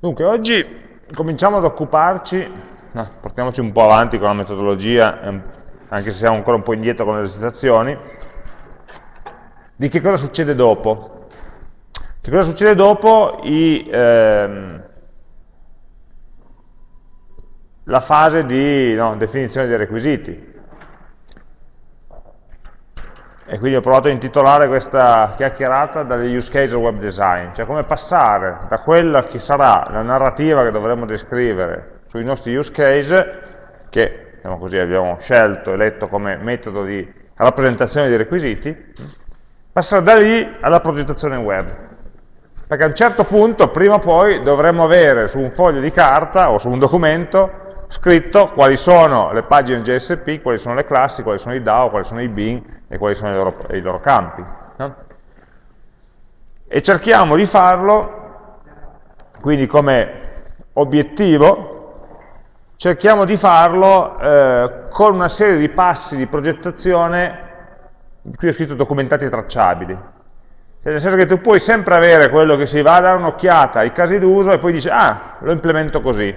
Dunque, oggi cominciamo ad occuparci, no, portiamoci un po' avanti con la metodologia, ehm, anche se siamo ancora un po' indietro con le esercitazioni, di che cosa succede dopo. Che cosa succede dopo i, ehm, la fase di no, definizione dei requisiti. E quindi ho provato a intitolare questa chiacchierata dalle use case web design, cioè come passare da quella che sarà la narrativa che dovremo descrivere sui nostri use case, che diciamo così, abbiamo scelto, eletto come metodo di rappresentazione dei requisiti, passare da lì alla progettazione web. Perché a un certo punto, prima o poi, dovremo avere su un foglio di carta o su un documento scritto quali sono le pagine JSP, quali sono le classi, quali sono i DAO, quali sono i bin e quali sono i loro, i loro campi. No? E cerchiamo di farlo, quindi come obiettivo, cerchiamo di farlo eh, con una serie di passi di progettazione, qui ho scritto documentati e tracciabili, cioè, nel senso che tu puoi sempre avere quello che si va a dare un'occhiata ai casi d'uso e poi dici, ah, lo implemento così,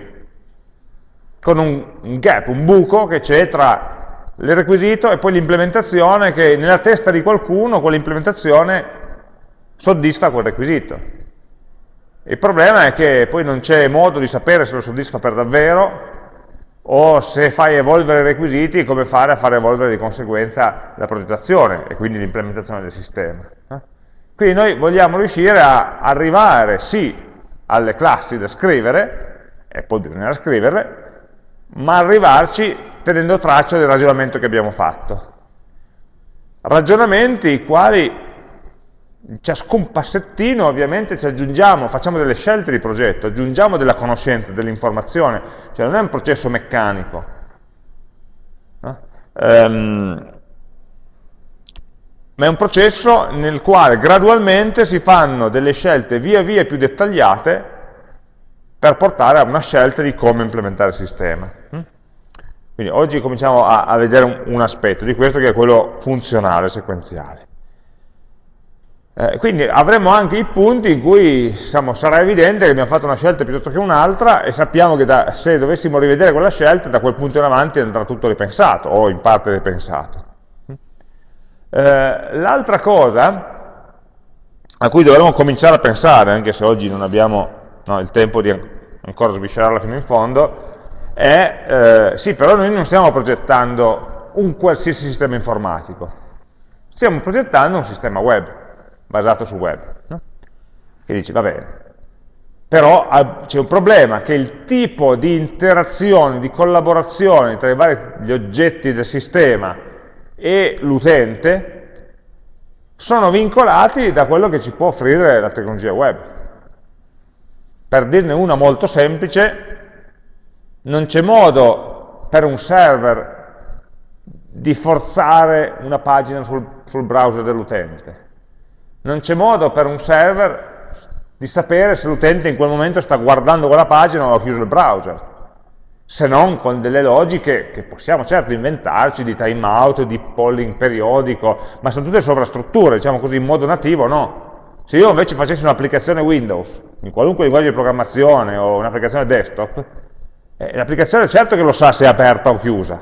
con un, un gap, un buco che c'è tra il requisito e poi l'implementazione che nella testa di qualcuno quell'implementazione soddisfa quel requisito. Il problema è che poi non c'è modo di sapere se lo soddisfa per davvero o se fai evolvere i requisiti come fare a fare evolvere di conseguenza la progettazione e quindi l'implementazione del sistema. Quindi noi vogliamo riuscire a arrivare sì alle classi da scrivere, e poi bisognerà scriverle, ma arrivarci tenendo traccia del ragionamento che abbiamo fatto. Ragionamenti i quali in ciascun passettino ovviamente ci aggiungiamo, facciamo delle scelte di progetto, aggiungiamo della conoscenza, dell'informazione, cioè non è un processo meccanico. No? Um, ma è un processo nel quale gradualmente si fanno delle scelte via via più dettagliate per portare a una scelta di come implementare il sistema. Quindi oggi cominciamo a, a vedere un, un, aspetto di questo che è quello funzionale, sequenziale. Eh, quindi avremo anche i punti in cui diciamo, sarà evidente che abbiamo fatto una scelta piuttosto che un'altra e sappiamo che da, se dovessimo rivedere quella scelta, da quel punto in avanti andrà tutto ripensato o in parte ripensato. Mm? Eh, L'altra cosa a cui dovremmo cominciare a pensare, anche se oggi non abbiamo no, il tempo di ancora sviscerarla fino in fondo, è, eh, sì, però noi non stiamo progettando un qualsiasi sistema informatico, stiamo progettando un sistema web, basato su web. No? Che dice, va bene, però c'è un problema, che il tipo di interazione, di collaborazione tra i vari gli oggetti del sistema e l'utente sono vincolati da quello che ci può offrire la tecnologia web. Per dirne una molto semplice, non c'è modo per un server di forzare una pagina sul, sul browser dell'utente. Non c'è modo per un server di sapere se l'utente in quel momento sta guardando quella pagina o ha chiuso il browser, se non con delle logiche che possiamo certo inventarci di timeout, di polling periodico, ma sono tutte sovrastrutture, diciamo così, in modo nativo no. Se io invece facessi un'applicazione Windows, in qualunque linguaggio di programmazione o un'applicazione desktop, eh, l'applicazione certo che lo sa se è aperta o chiusa.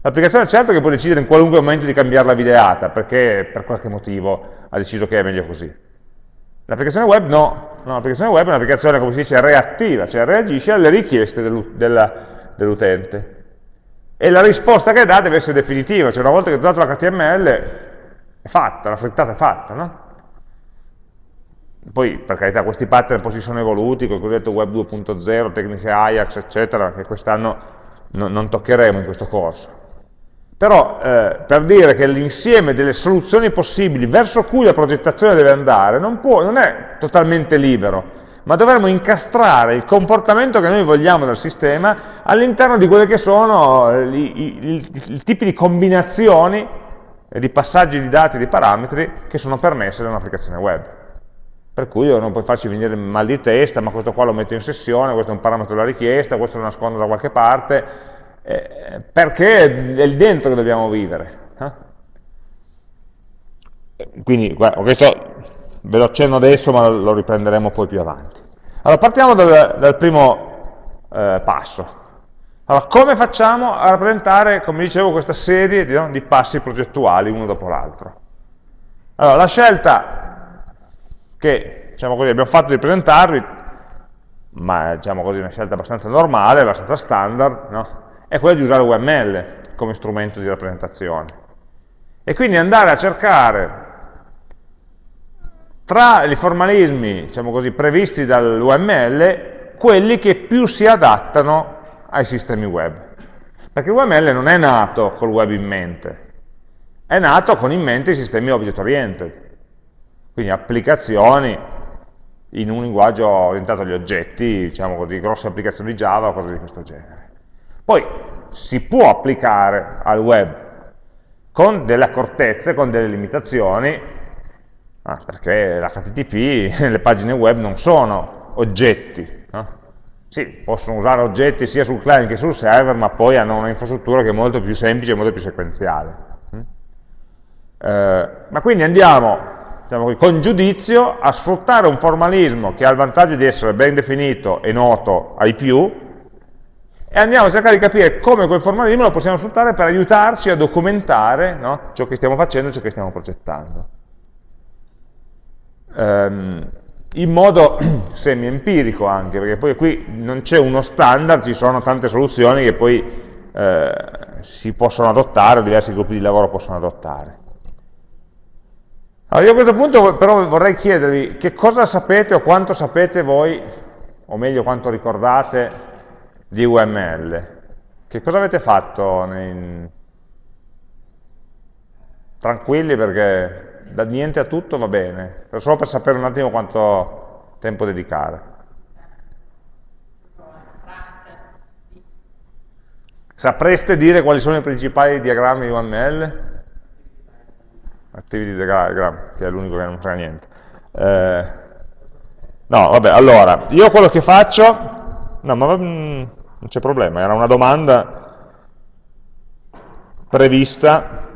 L'applicazione certo che può decidere in qualunque momento di cambiare la videata, perché per qualche motivo ha deciso che è meglio così. L'applicazione web no, no l'applicazione web è un'applicazione, come si dice, reattiva, cioè reagisce alle richieste dell'utente. E la risposta che dà deve essere definitiva, cioè una volta che ho dato l'HTML è fatta, la frittata è fatta, no? Poi, per carità, questi pattern poi si sono evoluti, con il cosiddetto Web 2.0, tecniche Ajax, eccetera, che quest'anno no, non toccheremo in questo corso. Però, eh, per dire che l'insieme delle soluzioni possibili verso cui la progettazione deve andare non, può, non è totalmente libero, ma dovremmo incastrare il comportamento che noi vogliamo dal sistema all'interno di quelle che sono i tipi di combinazioni di passaggi di dati e di parametri che sono permesse da un'applicazione web per cui non puoi farci venire mal di testa, ma questo qua lo metto in sessione, questo è un parametro della richiesta, questo lo nascondo da qualche parte, eh, perché è lì dentro che dobbiamo vivere. Eh? Quindi, questo ve lo accenno adesso, ma lo riprenderemo poi più avanti. Allora, partiamo dal, dal primo eh, passo. Allora, come facciamo a rappresentare, come dicevo, questa serie di, no, di passi progettuali uno dopo l'altro? Allora, la scelta che diciamo così, abbiamo fatto di presentarvi, ma diciamo così, una scelta abbastanza normale, abbastanza standard, no? è quella di usare UML come strumento di rappresentazione. E quindi andare a cercare tra i formalismi, diciamo così, previsti dall'UML, quelli che più si adattano ai sistemi web. Perché l'UML non è nato col web in mente, è nato con in mente i sistemi object oriented, quindi applicazioni in un linguaggio orientato agli oggetti, diciamo così, grosse applicazioni Java o cose di questo genere. Poi si può applicare al web con delle accortezze, con delle limitazioni, Ah, perché l'HTTP, le pagine web non sono oggetti. No? Sì, possono usare oggetti sia sul client che sul server, ma poi hanno un'infrastruttura che è molto più semplice e molto più sequenziale. Mm? Eh, ma quindi andiamo diciamo, con giudizio a sfruttare un formalismo che ha il vantaggio di essere ben definito e noto ai più, e andiamo a cercare di capire come quel formalismo lo possiamo sfruttare per aiutarci a documentare no, ciò che stiamo facendo e ciò che stiamo progettando ehm, in modo semi-empirico anche, perché poi qui non c'è uno standard, ci sono tante soluzioni che poi eh, si possono adottare, o diversi gruppi di lavoro possono adottare. Allora io a questo punto però vorrei chiedervi che cosa sapete o quanto sapete voi, o meglio quanto ricordate, di UML. Che cosa avete fatto? Nei... Tranquilli perché da niente a tutto va bene, solo per sapere un attimo quanto tempo dedicare. Sapreste dire quali sono i principali diagrammi di UML? Activity diagram, che è l'unico che non frega niente. Eh, no, vabbè, allora, io quello che faccio, no, ma mm, non c'è problema, era una domanda prevista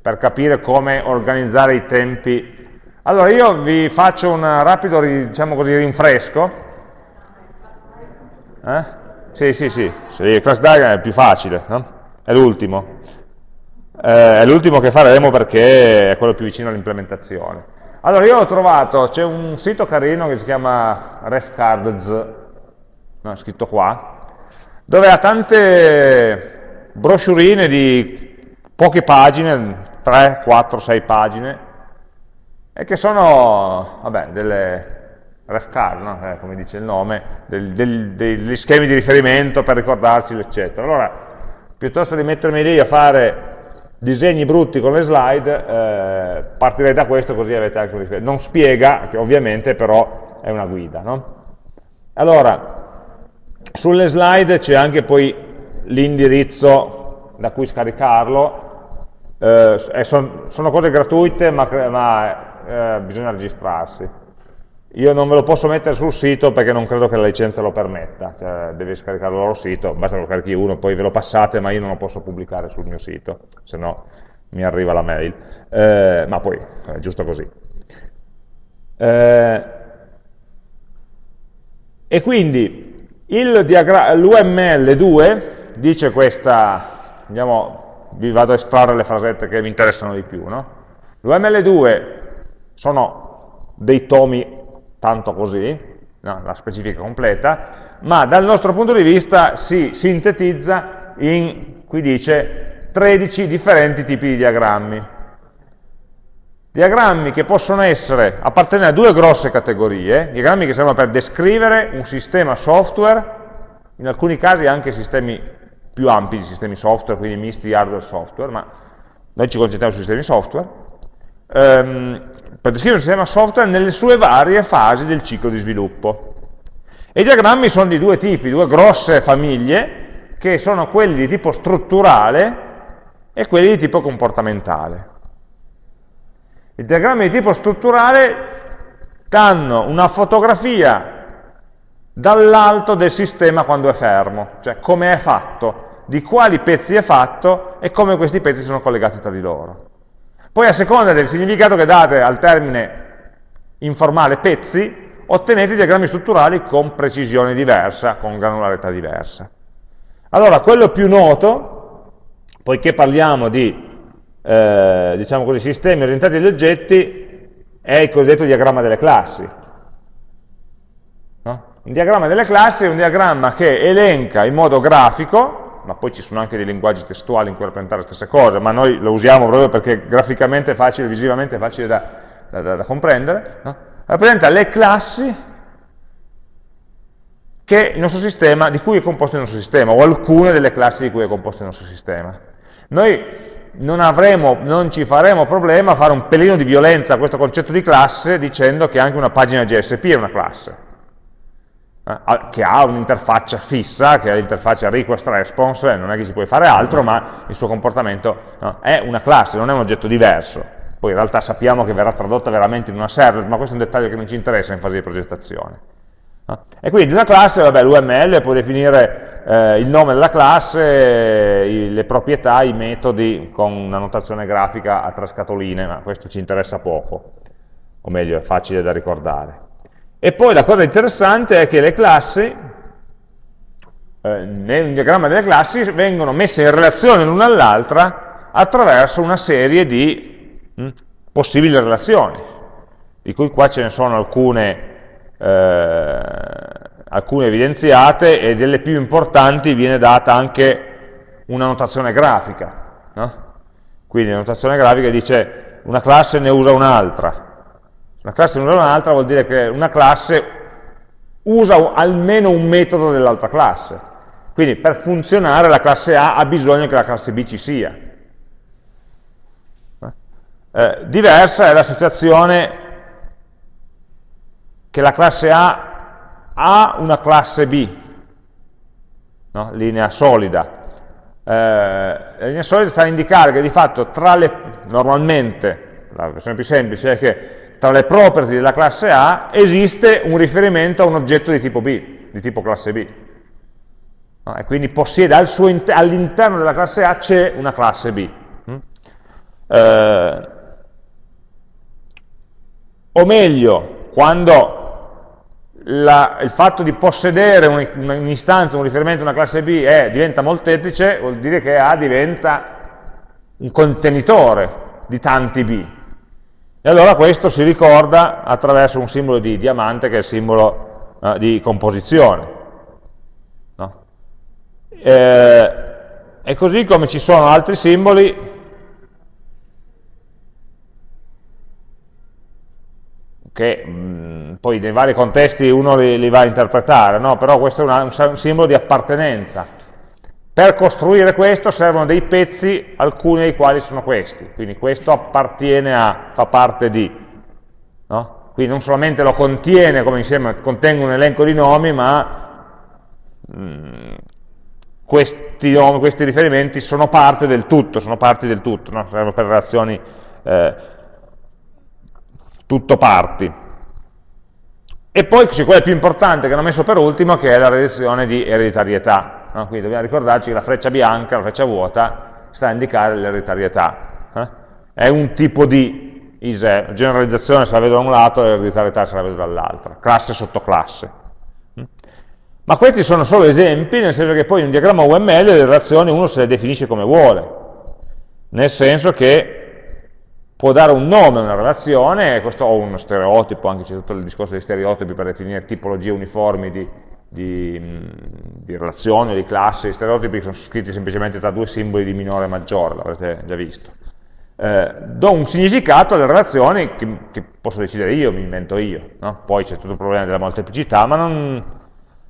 per capire come organizzare i tempi. Allora io vi faccio un rapido, diciamo così, rinfresco. Eh? Sì, sì, sì, sì, il class diagram è più facile, no? È l'ultimo. Eh, è l'ultimo che faremo perché è quello più vicino all'implementazione. Allora io ho trovato, c'è un sito carino che si chiama refcards, no, scritto qua, dove ha tante broschurine di poche pagine, 3, 4, 6 pagine, e che sono, vabbè, delle ref card, no? eh, come dice il nome, del, del, degli schemi di riferimento per ricordarci, eccetera. Allora, piuttosto di mettermi lì a fare disegni brutti con le slide, eh, partirei da questo così avete anche un riferimento. Non spiega, ovviamente, però è una guida. No? Allora, sulle slide c'è anche poi l'indirizzo da cui scaricarlo, eh, son, sono cose gratuite ma, ma eh, bisogna registrarsi. Io non ve lo posso mettere sul sito perché non credo che la licenza lo permetta, cioè, devi scaricare il loro sito, basta che lo carichi uno, poi ve lo passate, ma io non lo posso pubblicare sul mio sito, se no mi arriva la mail, eh, ma poi è giusto così. Eh, e quindi l'UML2 dice questa, andiamo vi vado a estrarre le frasette che mi interessano di più. No? L'UML2 sono dei tomi tanto così, no, la specifica completa, ma dal nostro punto di vista si sintetizza in, qui dice, 13 differenti tipi di diagrammi. Diagrammi che possono essere, appartenere a due grosse categorie, diagrammi che servono per descrivere un sistema software, in alcuni casi anche sistemi più ampi di sistemi software, quindi misti hardware e software, ma noi ci concentriamo sui sistemi software, ehm, per descrivere un sistema software nelle sue varie fasi del ciclo di sviluppo. E i diagrammi sono di due tipi, due grosse famiglie, che sono quelli di tipo strutturale e quelli di tipo comportamentale. I diagrammi di tipo strutturale danno una fotografia dall'alto del sistema quando è fermo, cioè come è fatto, di quali pezzi è fatto e come questi pezzi sono collegati tra di loro. Poi a seconda del significato che date al termine in formale pezzi, ottenete diagrammi strutturali con precisione diversa, con granularità diversa. Allora, quello più noto, poiché parliamo di eh, diciamo così, sistemi orientati agli oggetti, è il cosiddetto diagramma delle classi. No? Un diagramma delle classi è un diagramma che elenca in modo grafico, ma poi ci sono anche dei linguaggi testuali in cui rappresentare le stesse cose, ma noi lo usiamo proprio perché graficamente è facile, visivamente è facile da, da, da, da comprendere, no? rappresenta le classi sistema, di cui è composto il nostro sistema, o alcune delle classi di cui è composto il nostro sistema. Noi non, avremo, non ci faremo problema a fare un pelino di violenza a questo concetto di classe dicendo che anche una pagina GSP è una classe, che ha un'interfaccia fissa, che è l'interfaccia request-response, non è che si può fare altro, ma il suo comportamento no, è una classe, non è un oggetto diverso. Poi in realtà sappiamo che verrà tradotta veramente in una server, ma questo è un dettaglio che non ci interessa in fase di progettazione. E quindi una classe, vabbè, l'UML può definire eh, il nome della classe, i, le proprietà, i metodi con una notazione grafica a tre scatoline, ma questo ci interessa poco, o meglio, è facile da ricordare. E poi la cosa interessante è che le classi, eh, nel diagramma delle classi, vengono messe in relazione l'una all'altra attraverso una serie di mh, hm, possibili relazioni, di cui qua ce ne sono alcune eh, alcune evidenziate e delle più importanti viene data anche una notazione grafica. No? Quindi la notazione grafica dice una classe ne usa un'altra. Una classe usa un'altra vuol dire che una classe usa almeno un metodo dell'altra classe. Quindi per funzionare la classe A ha bisogno che la classe B ci sia. Eh, diversa è la situazione che la classe A ha una classe B, no? linea solida. Eh, la linea solida sta a indicare che di fatto tra le, normalmente, la versione più semplice è che tra le property della classe A esiste un riferimento a un oggetto di tipo B, di tipo classe B. No? E quindi possiede al all'interno della classe A c'è una classe B. Mm? Eh, o meglio, quando la, il fatto di possedere un'istanza, un riferimento a una classe B è, diventa molteplice, vuol dire che A diventa un contenitore di tanti B. E allora questo si ricorda attraverso un simbolo di diamante che è il simbolo eh, di composizione. No? Eh, e così come ci sono altri simboli che mh, mm, poi nei vari contesti uno li, li va a interpretare, no? però questo è una, un simbolo di appartenenza. Per costruire questo servono dei pezzi, alcuni dei quali sono questi, quindi questo appartiene a, fa parte di, no? quindi non solamente lo contiene come insieme, contenga un elenco di nomi, ma mh, mm, questi, nomi, questi riferimenti sono parte del tutto, sono parti del tutto, no? servono per relazioni eh, tutto parti. E poi c'è quella più importante che hanno messo per ultimo, che è la relazione di ereditarietà. No? Quindi dobbiamo ricordarci che la freccia bianca, la freccia vuota, sta a indicare l'ereditarietà. Eh? È un tipo di ISE, generalizzazione se la vedo da un lato e l'ereditarietà se la vedo dall'altro, classe sotto classe. Mm? Ma questi sono solo esempi, nel senso che poi in un diagramma UML le relazioni uno se le definisce come vuole, nel senso che può dare un nome a una relazione, questo o uno stereotipo, anche c'è tutto il discorso dei stereotipi per definire tipologie uniformi di, di, di relazioni di classi, stereotipi sono scritti semplicemente tra due simboli di minore e maggiore, l'avrete già visto. Eh, do un significato alle relazioni che, che, posso decidere io, mi invento io, no? poi c'è tutto il problema della molteplicità, ma non,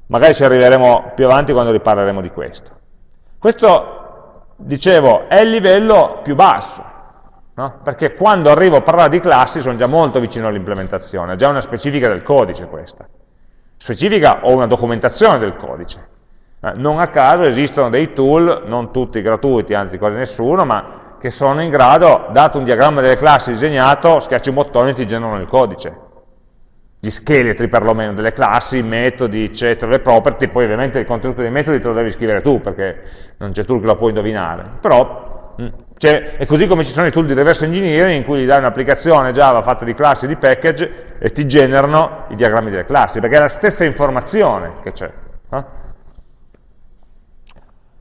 magari ci arriveremo più avanti quando riparleremo di questo. Questo, dicevo, è il livello più basso, No? Perché quando arrivo a parlare di classi sono già molto vicino all'implementazione, è già una specifica del codice questa. Specifica o una documentazione del codice. Eh, non a caso esistono dei tool, non tutti gratuiti, anzi quasi nessuno, ma che sono in grado, dato un diagramma delle classi disegnato, schiacci un bottone e ti generano il codice. Gli scheletri perlomeno delle classi, i metodi, eccetera, le property, poi ovviamente il contenuto dei metodi te lo devi scrivere tu, perché non c'è tool che lo può indovinare. Però cioè, è così come ci sono i tool di reverse engineering in cui gli dai un'applicazione Java fatta di classi e di package e ti generano i diagrammi delle classi, perché è la stessa informazione che c'è. Eh?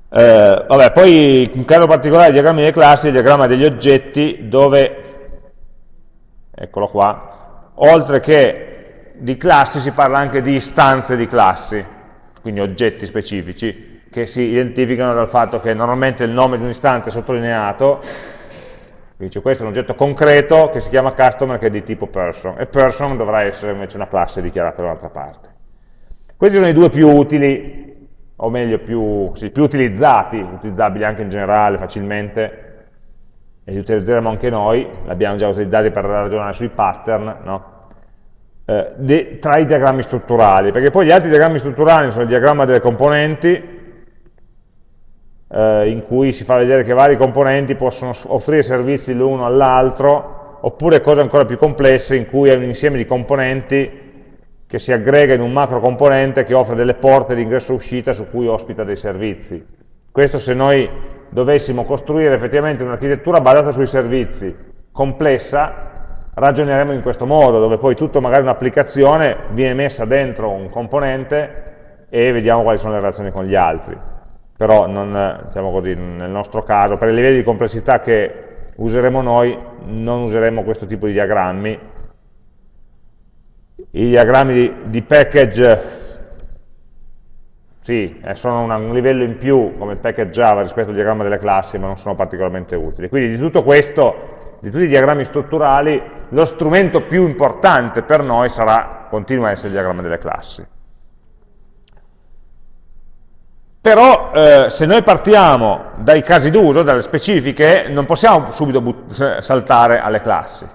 Eh, vabbè, poi in caso particolare i diagrammi delle classi, il diagramma degli oggetti, dove, eccolo qua, oltre che di classi si parla anche di istanze di classi, quindi oggetti specifici, che si identificano dal fatto che normalmente il nome di un'istanza è sottolineato, dice questo è un oggetto concreto che si chiama customer che è di tipo person, e person dovrà essere invece una classe dichiarata da un'altra parte. Questi sono i due più utili, o meglio più, sì, più utilizzati, utilizzabili anche in generale facilmente, e li utilizzeremo anche noi, li abbiamo già utilizzati per ragionare sui pattern, no? eh, tra i diagrammi strutturali, perché poi gli altri diagrammi strutturali sono il diagramma delle componenti, eh, in cui si fa vedere che vari componenti possono offrire servizi l'uno all'altro, oppure cose ancora più complesse in cui è un insieme di componenti che si aggrega in un macro componente che offre delle porte di ingresso e uscita su cui ospita dei servizi. Questo se noi dovessimo costruire effettivamente un'architettura basata sui servizi, complessa, ragioneremo in questo modo, dove poi tutto magari un'applicazione viene messa dentro un componente e vediamo quali sono le relazioni con gli altri però non, diciamo così, nel nostro caso, per i livelli di complessità che useremo noi, non useremo questo tipo di diagrammi. I diagrammi di, di package, sì, eh, sono un livello in più come package Java rispetto al diagramma delle classi, ma non sono particolarmente utili. Quindi di tutto questo, di tutti i diagrammi strutturali, lo strumento più importante per noi sarà, continua a essere il diagramma delle classi. Però eh, se noi partiamo dai casi d'uso, dalle specifiche, non possiamo subito saltare alle classi.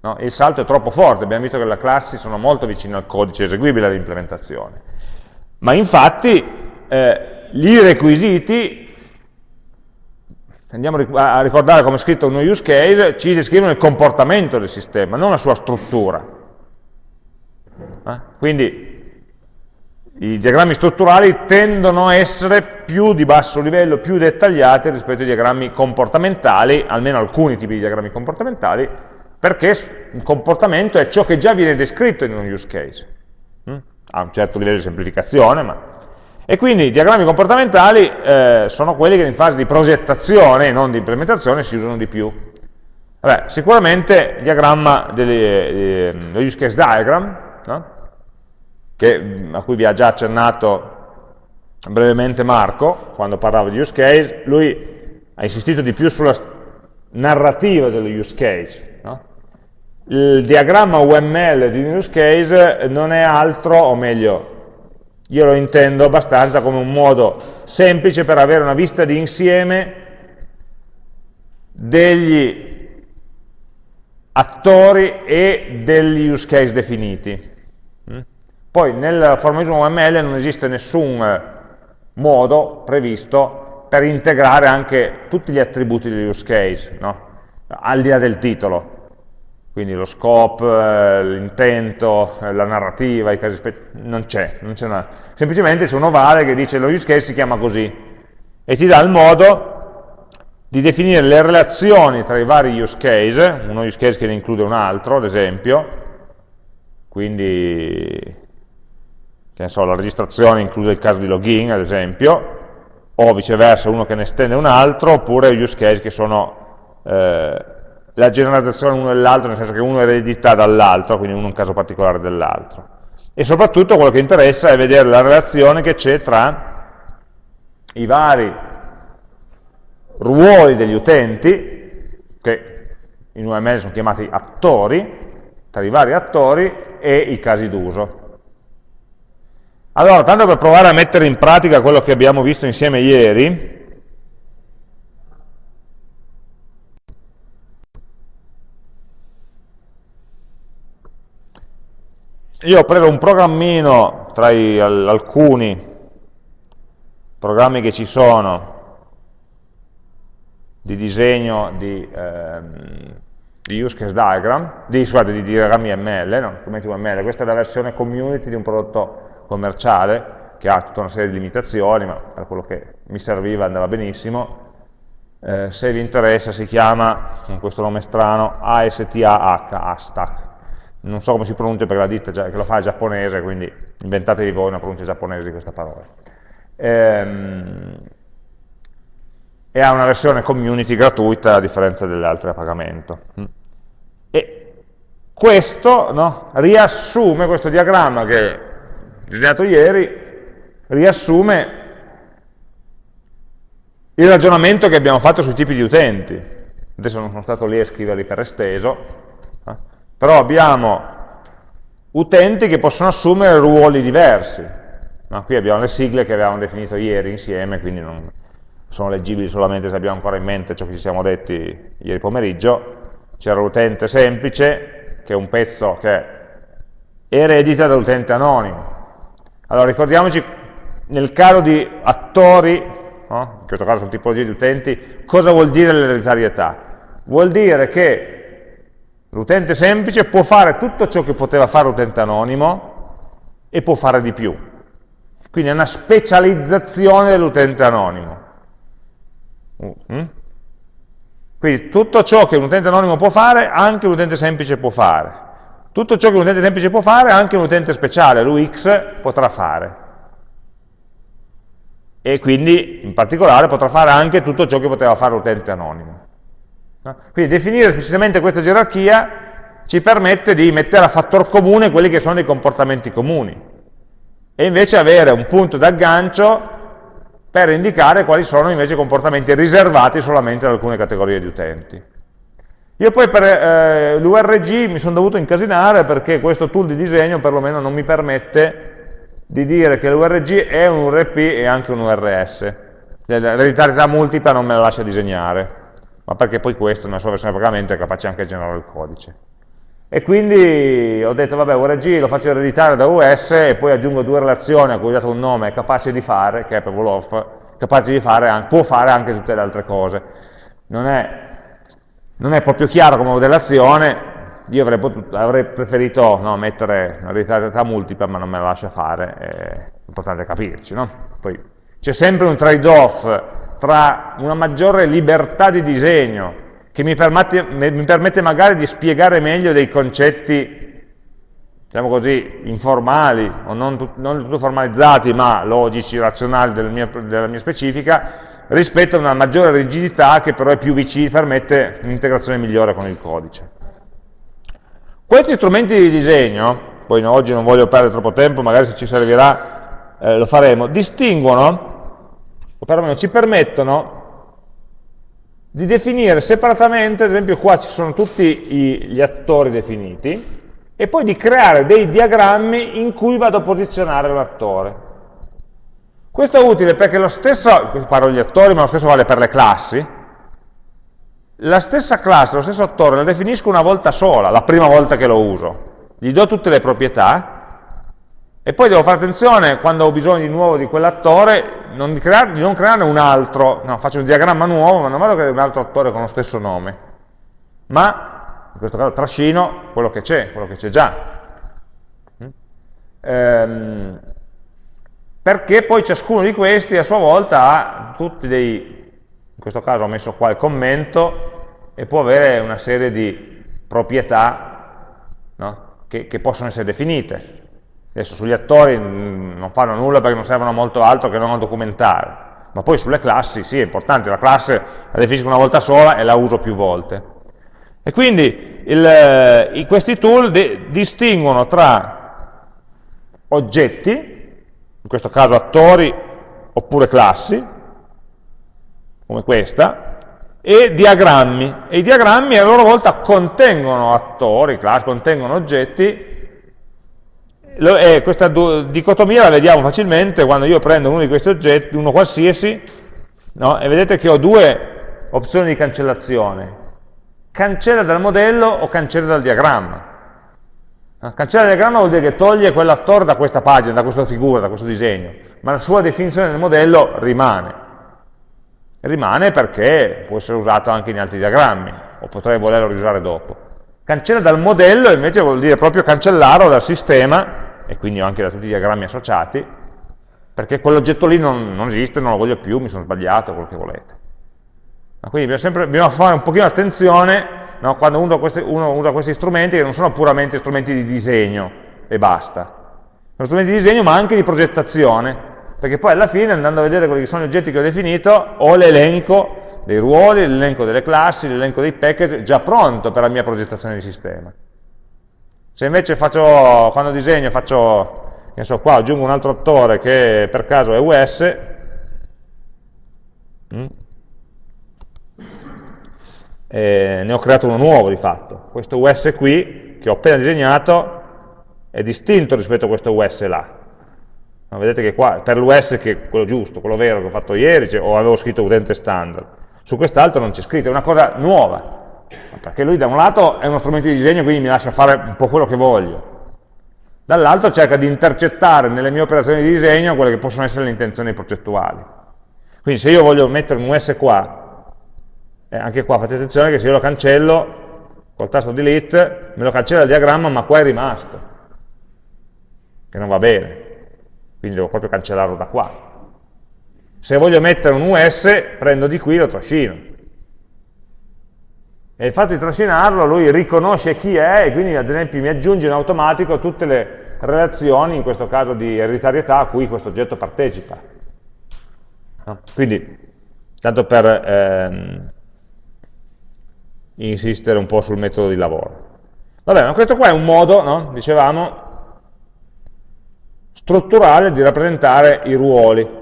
No? Il salto è troppo forte, abbiamo visto che le classi sono molto vicine al codice eseguibile dell'implementazione. Ma infatti eh, i requisiti, andiamo a ricordare come è scritto uno use case, ci descrivono il comportamento del sistema, non la sua struttura. Eh? Quindi i diagrammi strutturali tendono a essere più di basso livello, più dettagliati rispetto ai diagrammi comportamentali, almeno alcuni tipi di diagrammi comportamentali, perché il comportamento è ciò che già viene descritto in un use case. Mm? Ha un certo livello di semplificazione, ma... E quindi i diagrammi comportamentali eh, sono quelli che in fase di progettazione non di implementazione si usano di più. Vabbè, sicuramente il diagramma delle, eh, lo use case diagram, no? Che, a cui vi ha già accennato brevemente Marco, quando parlava di use case, lui ha insistito di più sulla narrativa dello use case. No? Il diagramma UML di use case non è altro, o meglio, io lo intendo abbastanza come un modo semplice per avere una vista di insieme degli attori e degli use case definiti. Poi nel formalismo UML non esiste nessun eh, modo previsto per integrare anche tutti gli attributi degli use case, no? al di là del titolo. Quindi lo scope, eh, l'intento, eh, la narrativa, i casi non c'è, semplicemente c'è un ovale che dice lo use case si chiama così e ti dà il modo di definire le relazioni tra i vari use case, uno use case che ne include un altro, ad esempio, quindi ne so, la registrazione include il caso di login, ad esempio, o viceversa uno che ne estende un altro, oppure use case che sono eh, la generalizzazione uno dell'altro, nel senso che uno eredita dall'altro, quindi uno è un caso particolare dell'altro. E soprattutto quello che interessa è vedere la relazione che c'è tra i vari ruoli degli utenti, che in UML sono chiamati attori, tra i vari attori e i casi d'uso. Allora, tanto per provare a mettere in pratica quello che abbiamo visto insieme ieri, io ho preso un programmino tra i, alcuni programmi che ci sono di disegno di, ehm, di use case diagram, di, scusate, di diagrammi ML, no, ML, questa è la versione community di un prodotto commerciale, che ha tutta una serie di limitazioni, ma per quello che mi serviva andava benissimo, eh, se vi interessa si chiama, con questo nome strano, ASTAH, ASTAC, non so come si pronuncia perché la ditta già, che lo fa è giapponese, quindi inventatevi voi una pronuncia giapponese di questa parola. Ehm, e ha una versione community gratuita a differenza delle altre a pagamento. E questo no, riassume, questo diagramma che disegnato ieri, riassume il ragionamento che abbiamo fatto sui tipi di utenti. Adesso non sono stato lì a scriverli per esteso, eh? però abbiamo utenti che possono assumere ruoli diversi. No, qui abbiamo le sigle che avevamo definito ieri insieme, quindi non, sono leggibili solamente se abbiamo ancora in mente ciò che ci siamo detti ieri pomeriggio, c'era l'utente semplice, che è un pezzo che eredita dall'utente anonimo. Allora ricordiamoci, nel caso di attori, no? in questo caso sono tipologie di utenti, cosa vuol dire l'ereditarietà? Vuol dire che l'utente semplice può fare tutto ciò che poteva fare l'utente anonimo e può fare di più. Quindi è una specializzazione dell'utente anonimo. Mm? Quindi tutto ciò che un utente anonimo può fare, anche un utente semplice può fare. Tutto ciò che un utente semplice può fare, anche un utente speciale, l'UX, potrà fare. E quindi, in particolare, potrà fare anche tutto ciò che poteva fare l'utente anonimo. Quindi definire esplicitamente questa gerarchia ci permette di mettere a fattor comune quelli che sono i comportamenti comuni e invece avere un punto d'aggancio per indicare quali sono invece i comportamenti riservati solamente ad alcune categorie di utenti. Io poi per eh, l'URG mi sono dovuto incasinare perché questo tool di disegno perlomeno non mi permette di dire che l'URG è un URP e anche un URS. L'ereditarietà multipla non me la lascia disegnare, ma perché poi questo nella sua versione di pagamento è capace anche di generare il codice. E quindi ho detto, vabbè, URG lo faccio ereditare da US e poi aggiungo due relazioni a cui ho dato un nome capace di fare, che è per Wolof, capace di fare, può fare anche tutte le altre cose. Non è, non è proprio chiaro come modellazione, io avrei, potuto, avrei preferito no, mettere una ereditarietà multipla, ma non me la lascia fare, è importante capirci. No? C'è sempre un trade-off tra una maggiore libertà di disegno che mi permette, mi permette magari di spiegare meglio dei concetti, diciamo così, informali, o non, non tutto formalizzati, ma logici, razionali della mia, della mia specifica, rispetto a una maggiore rigidità che però è più vicina, permette un'integrazione migliore con il codice. Questi strumenti di disegno, poi oggi non voglio perdere troppo tempo, magari se ci servirà eh, lo faremo, distinguono, o perlomeno ci permettono di definire separatamente, ad esempio qua ci sono tutti i, gli attori definiti, e poi di creare dei diagrammi in cui vado a posizionare l'attore. Questo è utile perché lo stesso, parlo degli attori, ma lo stesso vale per le classi, la stessa classe, lo stesso attore, la definisco una volta sola, la prima volta che lo uso. Gli do tutte le proprietà, e poi devo fare attenzione, quando ho bisogno di nuovo di quell'attore, non di, non crearne un altro, no, faccio un diagramma nuovo, ma non vado a creare un altro attore con lo stesso nome, ma in questo caso trascino quello che c'è, quello che c'è già. Mm? Ehm, perché poi ciascuno di questi a sua volta ha tutti dei, in questo caso ho messo qua il commento, e può avere una serie di proprietà no? che, che possono essere definite. Adesso sugli attori mm, non fanno nulla perché non servono molto altro che non a documentare, ma poi sulle classi sì, è importante, la classe la definisco una volta sola e la uso più volte. E quindi il, eh, questi tool distinguono tra oggetti, in questo caso attori oppure classi, come questa, e diagrammi. E i diagrammi a loro volta contengono attori, classi, contengono oggetti eh, questa dicotomia la vediamo facilmente quando io prendo uno di questi oggetti, uno qualsiasi, no? e vedete che ho due opzioni di cancellazione. Cancella dal modello o cancella dal diagramma. Cancella dal diagramma vuol dire che toglie quell'attore da questa pagina, da questa figura, da questo disegno, ma la sua definizione nel modello rimane. Rimane perché può essere usato anche in altri diagrammi, o potrei volerlo riusare dopo. Cancella dal modello invece vuol dire proprio cancellarlo dal sistema e quindi anche da tutti i diagrammi associati, perché quell'oggetto lì non, non, esiste, non lo voglio più, mi sono sbagliato, quello che volete. Ma quindi bisogna, sempre, bisogna fare un pochino attenzione no? quando uno, questi, uno usa questi strumenti che non sono puramente strumenti di disegno e basta. Sono strumenti di disegno ma anche di progettazione, perché poi alla fine andando a vedere quelli che sono gli oggetti che ho definito ho l'elenco dei ruoli, l'elenco delle classi, l'elenco dei package già pronto per la mia progettazione di sistema. Se invece faccio, quando disegno faccio, che so, qua aggiungo un altro attore che per caso è US, mm, e ne ho creato uno nuovo di fatto. Questo US qui, che ho appena disegnato, è distinto rispetto a questo US là. No, vedete che qua, per l'US che è quello giusto, quello vero che ho fatto ieri, cioè, o avevo scritto utente standard, su quest'altro non c'è scritto, è una cosa nuova, perché lui da un lato è uno strumento di disegno, quindi mi lascia fare un po' quello che voglio, dall'altro cerca di intercettare nelle mie operazioni di disegno quelle che possono essere le intenzioni progettuali. Quindi se io voglio mettere un US qua, eh, anche qua fate attenzione che se io lo cancello, col tasto delete, me lo cancella il diagramma, ma qua è rimasto che non va bene, quindi devo proprio cancellarlo da qua. Se voglio mettere un US, prendo di qui e lo trascino. E il fatto di trascinarlo, lui riconosce chi è e quindi ad esempio mi aggiunge in automatico tutte le relazioni, in questo caso di ereditarietà, a cui questo oggetto partecipa. Quindi, tanto per ehm, insistere un po' sul metodo di lavoro. Vabbè, ma questo qua è un modo, no? dicevamo, strutturale di rappresentare i ruoli.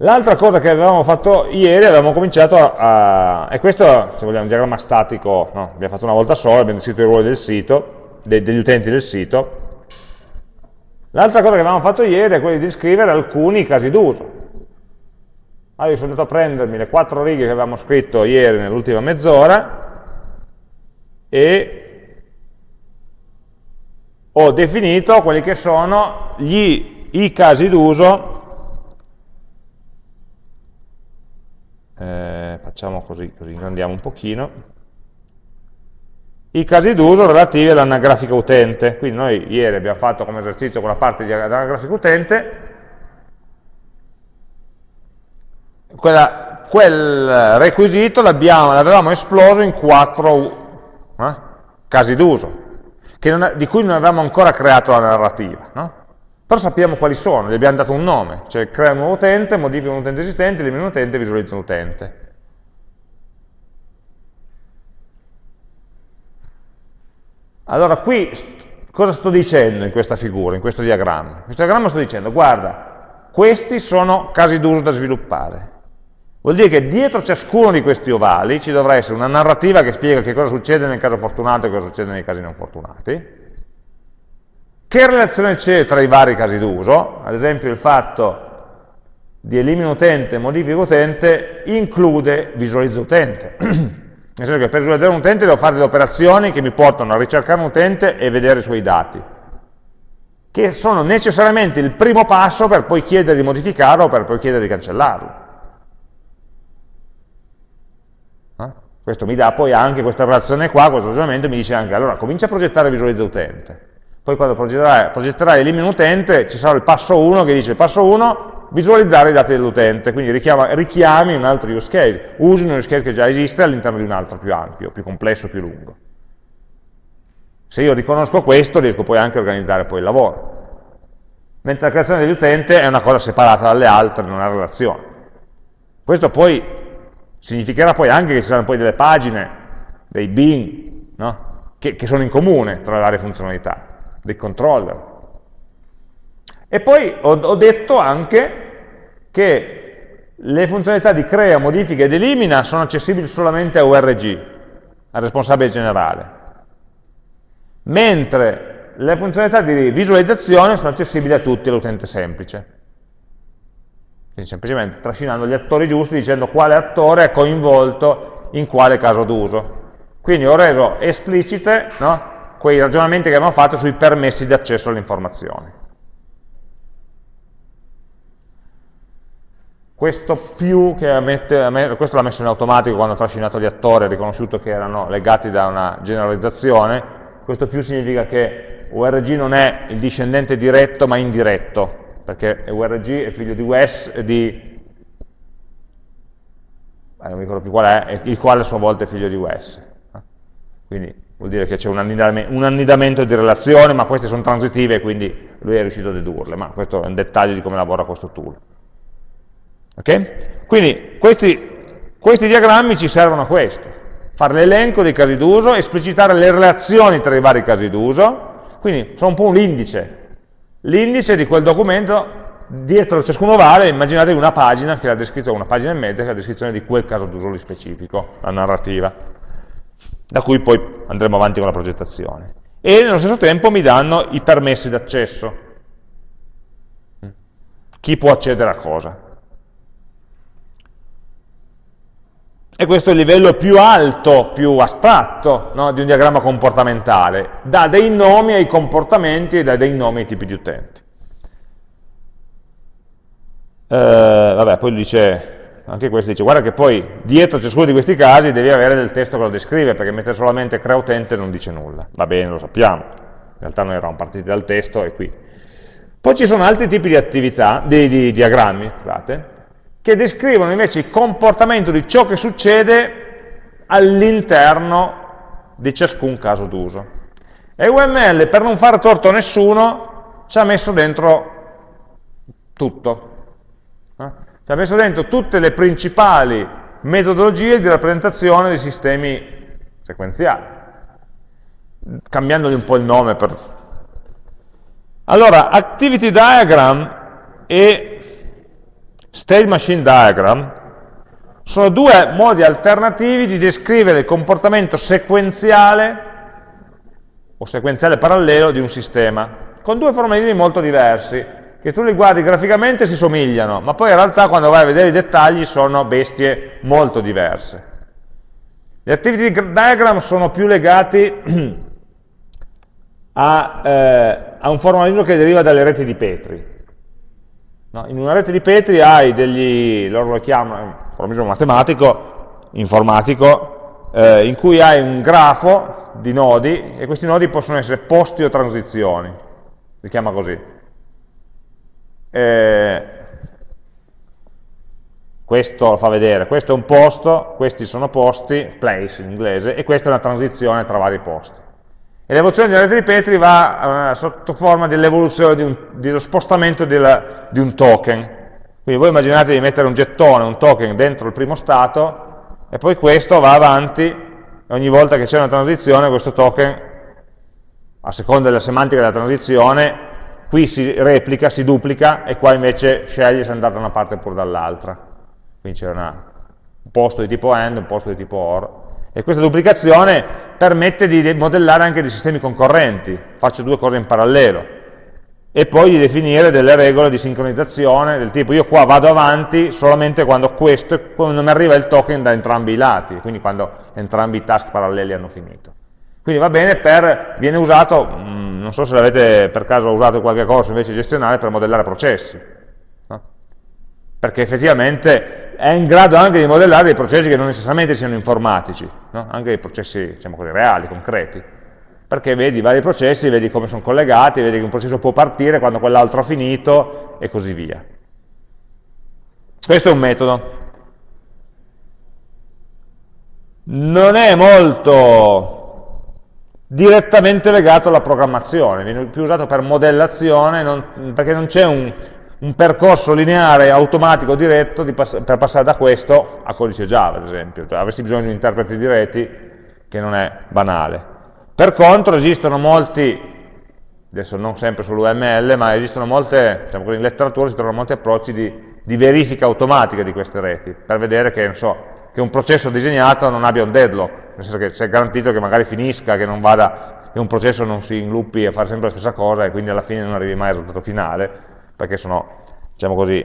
L'altra cosa che avevamo fatto ieri, avevamo cominciato a... e questo, se vogliamo, un diagramma statico, no, abbiamo fatto una volta sola, abbiamo descritto i ruoli del sito, de, degli utenti del sito. L'altra cosa che avevamo fatto ieri è quella di descrivere alcuni casi d'uso. Allora io sono andato a prendermi le quattro righe che avevamo scritto ieri nell'ultima mezz'ora e ho definito quelli che sono gli, i casi d'uso, eh, facciamo così, così ingrandiamo un pochino, i casi d'uso relativi all'anagrafica utente. Quindi noi ieri abbiamo fatto come esercizio quella parte di anagrafica utente, quella, quel requisito l'avevamo esploso in quattro eh, casi d'uso di cui non avevamo ancora creato la narrativa, no? però sappiamo quali sono, gli abbiamo dato un nome, cioè crea un nuovo utente, modifica un utente esistente, elimina un utente, visualizza un utente. Allora qui cosa sto dicendo in questa figura, in questo diagramma? In questo diagramma sto dicendo, guarda, questi sono casi d'uso da sviluppare. Vuol dire che dietro ciascuno di questi ovali ci dovrà essere una narrativa che spiega che cosa succede nel caso fortunato e cosa succede nei casi non fortunati. Che relazione c'è tra i vari casi d'uso? Ad esempio il fatto di elimina utente, modifica utente, include visualizza utente. Nel senso che per visualizzare un utente devo fare delle operazioni che mi portano a ricercare un utente e vedere i suoi dati, che sono necessariamente il primo passo per poi chiedere di modificarlo o per poi chiedere di cancellarlo. Questo mi dà poi anche questa relazione qua, questo ragionamento mi dice anche, allora comincia a progettare visualizza utente, poi quando progetterai, progetterai elimina utente, ci sarà il passo 1 che dice, passo 1, visualizzare i dati dell'utente, quindi richiama, richiami un altro use case, usi un use case che già esiste all'interno di un altro più ampio, più complesso, più lungo. Se io riconosco questo, riesco poi anche a organizzare poi il lavoro. Mentre la creazione dell'utente è una cosa separata dalle altre, non ha relazione. Questo poi Significherà poi anche che ci saranno poi delle pagine, dei bin, no? che, che sono in comune tra le varie funzionalità, dei controller. E poi ho, ho detto anche che le funzionalità di crea, modifica ed elimina sono accessibili solamente a URG, al responsabile generale, mentre le funzionalità di visualizzazione sono accessibili a tutti all'utente semplice. Quindi semplicemente trascinando gli attori giusti dicendo quale attore è coinvolto in quale caso d'uso. Quindi ho reso esplicite no, quei ragionamenti che abbiamo fatto sui permessi di accesso alle informazioni. Questo più che mette, questo l'ha messo in automatico quando ha trascinato gli attori, ha riconosciuto che erano legati da una generalizzazione, questo più significa che URG non è il discendente diretto ma indiretto, perché URG è figlio di, US, di eh, non mi ricordo più qual è, il quale a sua volta è figlio di US. Quindi vuol dire che c'è un, un annidamento di relazioni, ma queste sono transitive, quindi lui è riuscito a dedurle, ma questo è un dettaglio di come lavora questo tool. Ok? Quindi questi, questi diagrammi ci servono a questo, fare l'elenco dei casi d'uso, esplicitare le relazioni tra i vari casi d'uso, quindi sono un po' un indice, l'indice di quel documento dietro ciascuno vale, immaginate una pagina, che è la descrizione, una pagina e mezza, che è la descrizione di quel caso d'uso lì specifico, la narrativa, da cui poi andremo avanti con la progettazione. E nello stesso tempo mi danno i permessi d'accesso. Chi può accedere a cosa. E questo è il livello più alto, più astratto no, di un diagramma comportamentale. Dà dei nomi ai comportamenti e dà dei nomi ai tipi di utenti. Eh, vabbè, poi dice, anche questo dice, guarda che poi dietro ciascuno di questi casi devi avere del testo che lo descrive, perché mettere solamente crea utente non dice nulla. Va bene, lo sappiamo. In realtà noi eravamo partiti dal testo e qui. Poi ci sono altri tipi di attività, di, di diagrammi, scusate, che descrivono invece il comportamento di ciò che succede all'interno di ciascun caso d'uso. E UML, per non fare torto a nessuno, ci ha messo dentro tutto. Eh? Ci ha messo dentro tutte le principali metodologie di rappresentazione dei sistemi sequenziali, cambiandogli un po' il nome. Per... Allora, Activity Diagram e State Machine Diagram sono due modi alternativi di descrivere il comportamento sequenziale o sequenziale parallelo di un sistema, con due formalismi molto diversi, che tu li guardi graficamente si somigliano, ma poi in realtà quando vai a vedere i dettagli sono bestie molto diverse. Gli activity diagram sono più legati a, eh, a un formalismo che deriva dalle reti di Petri, No? In una rete di Petri hai degli, loro lo chiamano, formalismo matematico, informatico, eh, in cui hai un grafo di nodi e questi nodi possono essere posti o transizioni, si chiama così. Eh, questo lo fa vedere, questo è un posto, questi sono posti, place in inglese, e questa è una transizione tra vari posti. E l'evoluzione della rete di Petri va eh, sotto forma dell'evoluzione dello spostamento del, di un token. Quindi voi immaginate di mettere un gettone, un token dentro il primo stato, e poi questo va avanti, e ogni volta che c'è una transizione questo token, a seconda della semantica della transizione, qui si replica, si duplica, e qua invece sceglie se andare da una parte oppure dall'altra. Quindi c'è un posto di tipo AND, un posto di tipo OR, e questa duplicazione permette di modellare anche dei sistemi concorrenti, faccio due cose in parallelo, e poi di definire delle regole di sincronizzazione del tipo io qua vado avanti solamente quando questo, quando mi arriva il token da entrambi i lati, quindi quando entrambi i task paralleli hanno finito. Quindi va bene per, viene usato, mm, non so se l'avete per caso usato qualche cosa invece gestionale per modellare processi, no? perché effettivamente è in grado anche di modellare dei processi che non necessariamente siano informatici, no? anche dei processi diciamo così, reali, concreti, perché vedi vari processi, vedi come sono collegati, vedi che un processo può partire quando quell'altro ha finito e così via. Questo è un metodo. Non è molto direttamente legato alla programmazione, viene più usato per modellazione, non, perché non c'è un, un percorso lineare, automatico, diretto pass per passare da questo a codice Java, ad esempio. Cioè, avresti bisogno di un interprete di reti che non è banale. Per contro esistono molti, adesso non sempre sull'UML, ma esistono molte, diciamo così, in letteratura si trovano molti approcci di, di, verifica automatica di queste reti, per vedere che, so, che, un processo disegnato non abbia un deadlock, nel senso che c'è garantito che magari finisca, che non vada, che un processo non si inluppi a fare sempre la stessa cosa e quindi alla fine non arrivi mai al risultato finale, perché sono, diciamo così,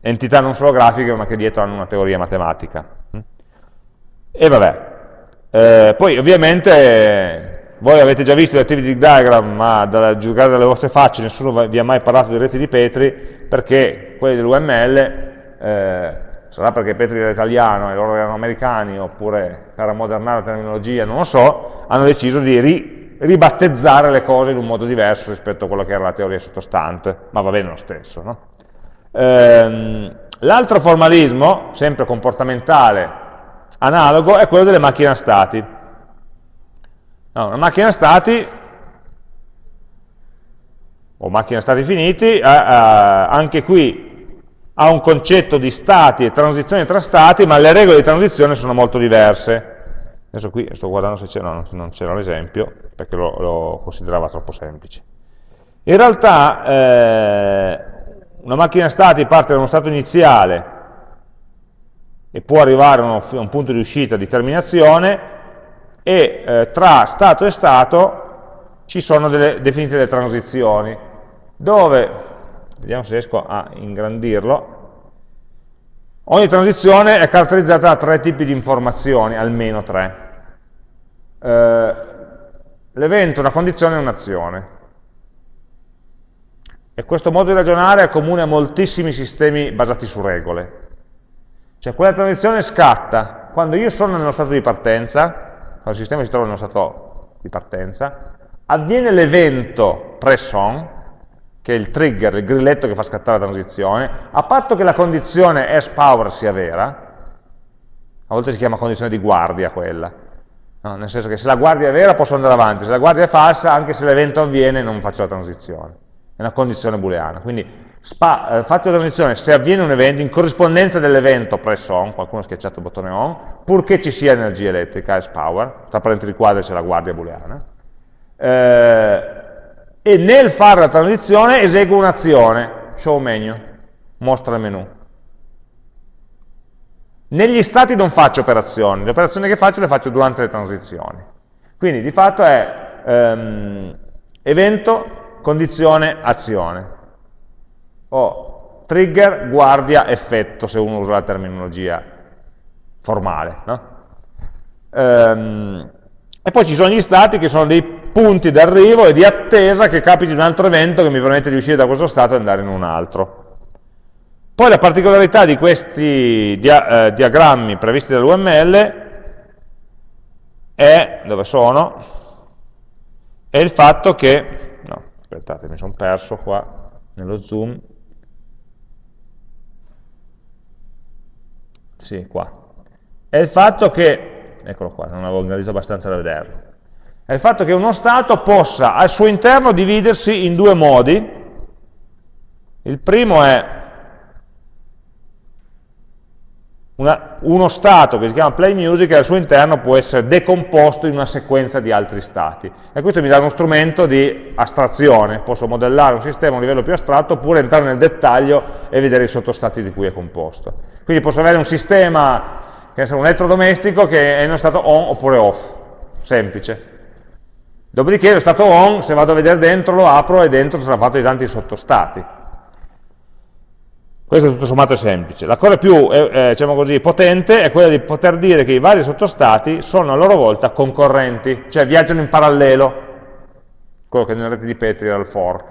entità non solo grafiche, ma che dietro hanno una teoria matematica. E vabbè, eh, poi ovviamente voi avete già visto l'activity diagram, ma da giudicare dalle vostre facce nessuno vi ha mai parlato di reti di Petri, perché quelli dell'UML, eh, sarà perché Petri era italiano e loro erano americani, oppure per ammodernare la terminologia, non lo so, hanno deciso di ribattezzare le cose in un modo diverso rispetto a quello che era la teoria sottostante, ma va bene lo stesso. No? Ehm, L'altro formalismo, sempre comportamentale, analogo è quello delle macchine a stati. No, una macchina a stati o macchine a stati finiti, eh, eh, anche qui ha un concetto di stati e transizioni tra stati, ma le regole di transizione sono molto diverse. Adesso qui sto guardando se c'era, no, non c'era l'esempio, perché lo, lo, considerava troppo semplice. In realtà eh, una macchina stati parte da uno stato iniziale e può arrivare a, un punto di uscita di terminazione e eh, tra stato e stato ci sono delle, definite delle transizioni, dove, vediamo se riesco a ingrandirlo, ogni transizione è caratterizzata da tre tipi di informazioni, almeno tre. Eh, L'evento, una condizione e un'azione. E questo modo di ragionare è comune a moltissimi sistemi basati su regole. Cioè quella transizione scatta quando io sono nello stato di partenza, quando il sistema si trova nello stato di partenza, avviene l'evento press-on, che è il trigger, il grilletto che fa scattare la transizione, a patto che la condizione S-power sia vera, a volte si chiama condizione di guardia quella, no? nel senso che se la guardia è vera posso andare avanti, se la guardia è falsa, anche se l'evento avviene non faccio la transizione, è una condizione booleana, quindi Spa, eh, fatto la transizione, se avviene un evento, in corrispondenza dell'evento press on, qualcuno ha schiacciato il bottone on, purché ci sia energia elettrica, S-power, tra parentesi quadri c'è la guardia booleana, eh, e nel fare la transizione eseguo un'azione, show menu, mostra il menu. Negli stati non faccio operazioni, le operazioni che faccio le faccio durante le transizioni. Quindi di fatto è ehm, evento, condizione, azione o trigger, guardia, effetto, se uno usa la terminologia formale. No? Ehm, e poi ci sono gli stati che sono dei punti d'arrivo e di attesa che capiti un altro evento che mi permette di uscire da questo stato e andare in un altro. Poi la particolarità di questi dia eh, diagrammi previsti dall'UML è, dove sono, è il fatto che, no, aspettate, mi sono perso qua nello zoom, Sì, qua. È il fatto che, eccolo qua, non avevo ingranito abbastanza da vederlo, è il fatto che uno stato possa al suo interno dividersi in due modi. Il primo è una, uno stato che si chiama play music e al suo interno può essere decomposto in una sequenza di altri stati. E questo mi dà uno strumento di astrazione, posso modellare un sistema a un livello più astratto oppure entrare nel dettaglio e vedere i sottostati di cui è composto. Quindi posso avere un sistema, che è un elettrodomestico, che è in uno stato on oppure off, semplice. Dopodiché lo stato on, se vado a vedere dentro, lo apro e dentro sarà fatto di tanti sottostati. Questo tutto sommato è semplice. La cosa più eh, eh, diciamo così, potente è quella di poter dire che i vari sottostati sono a loro volta concorrenti, cioè viaggiano in parallelo, quello che nelle reti di Petri era il fork.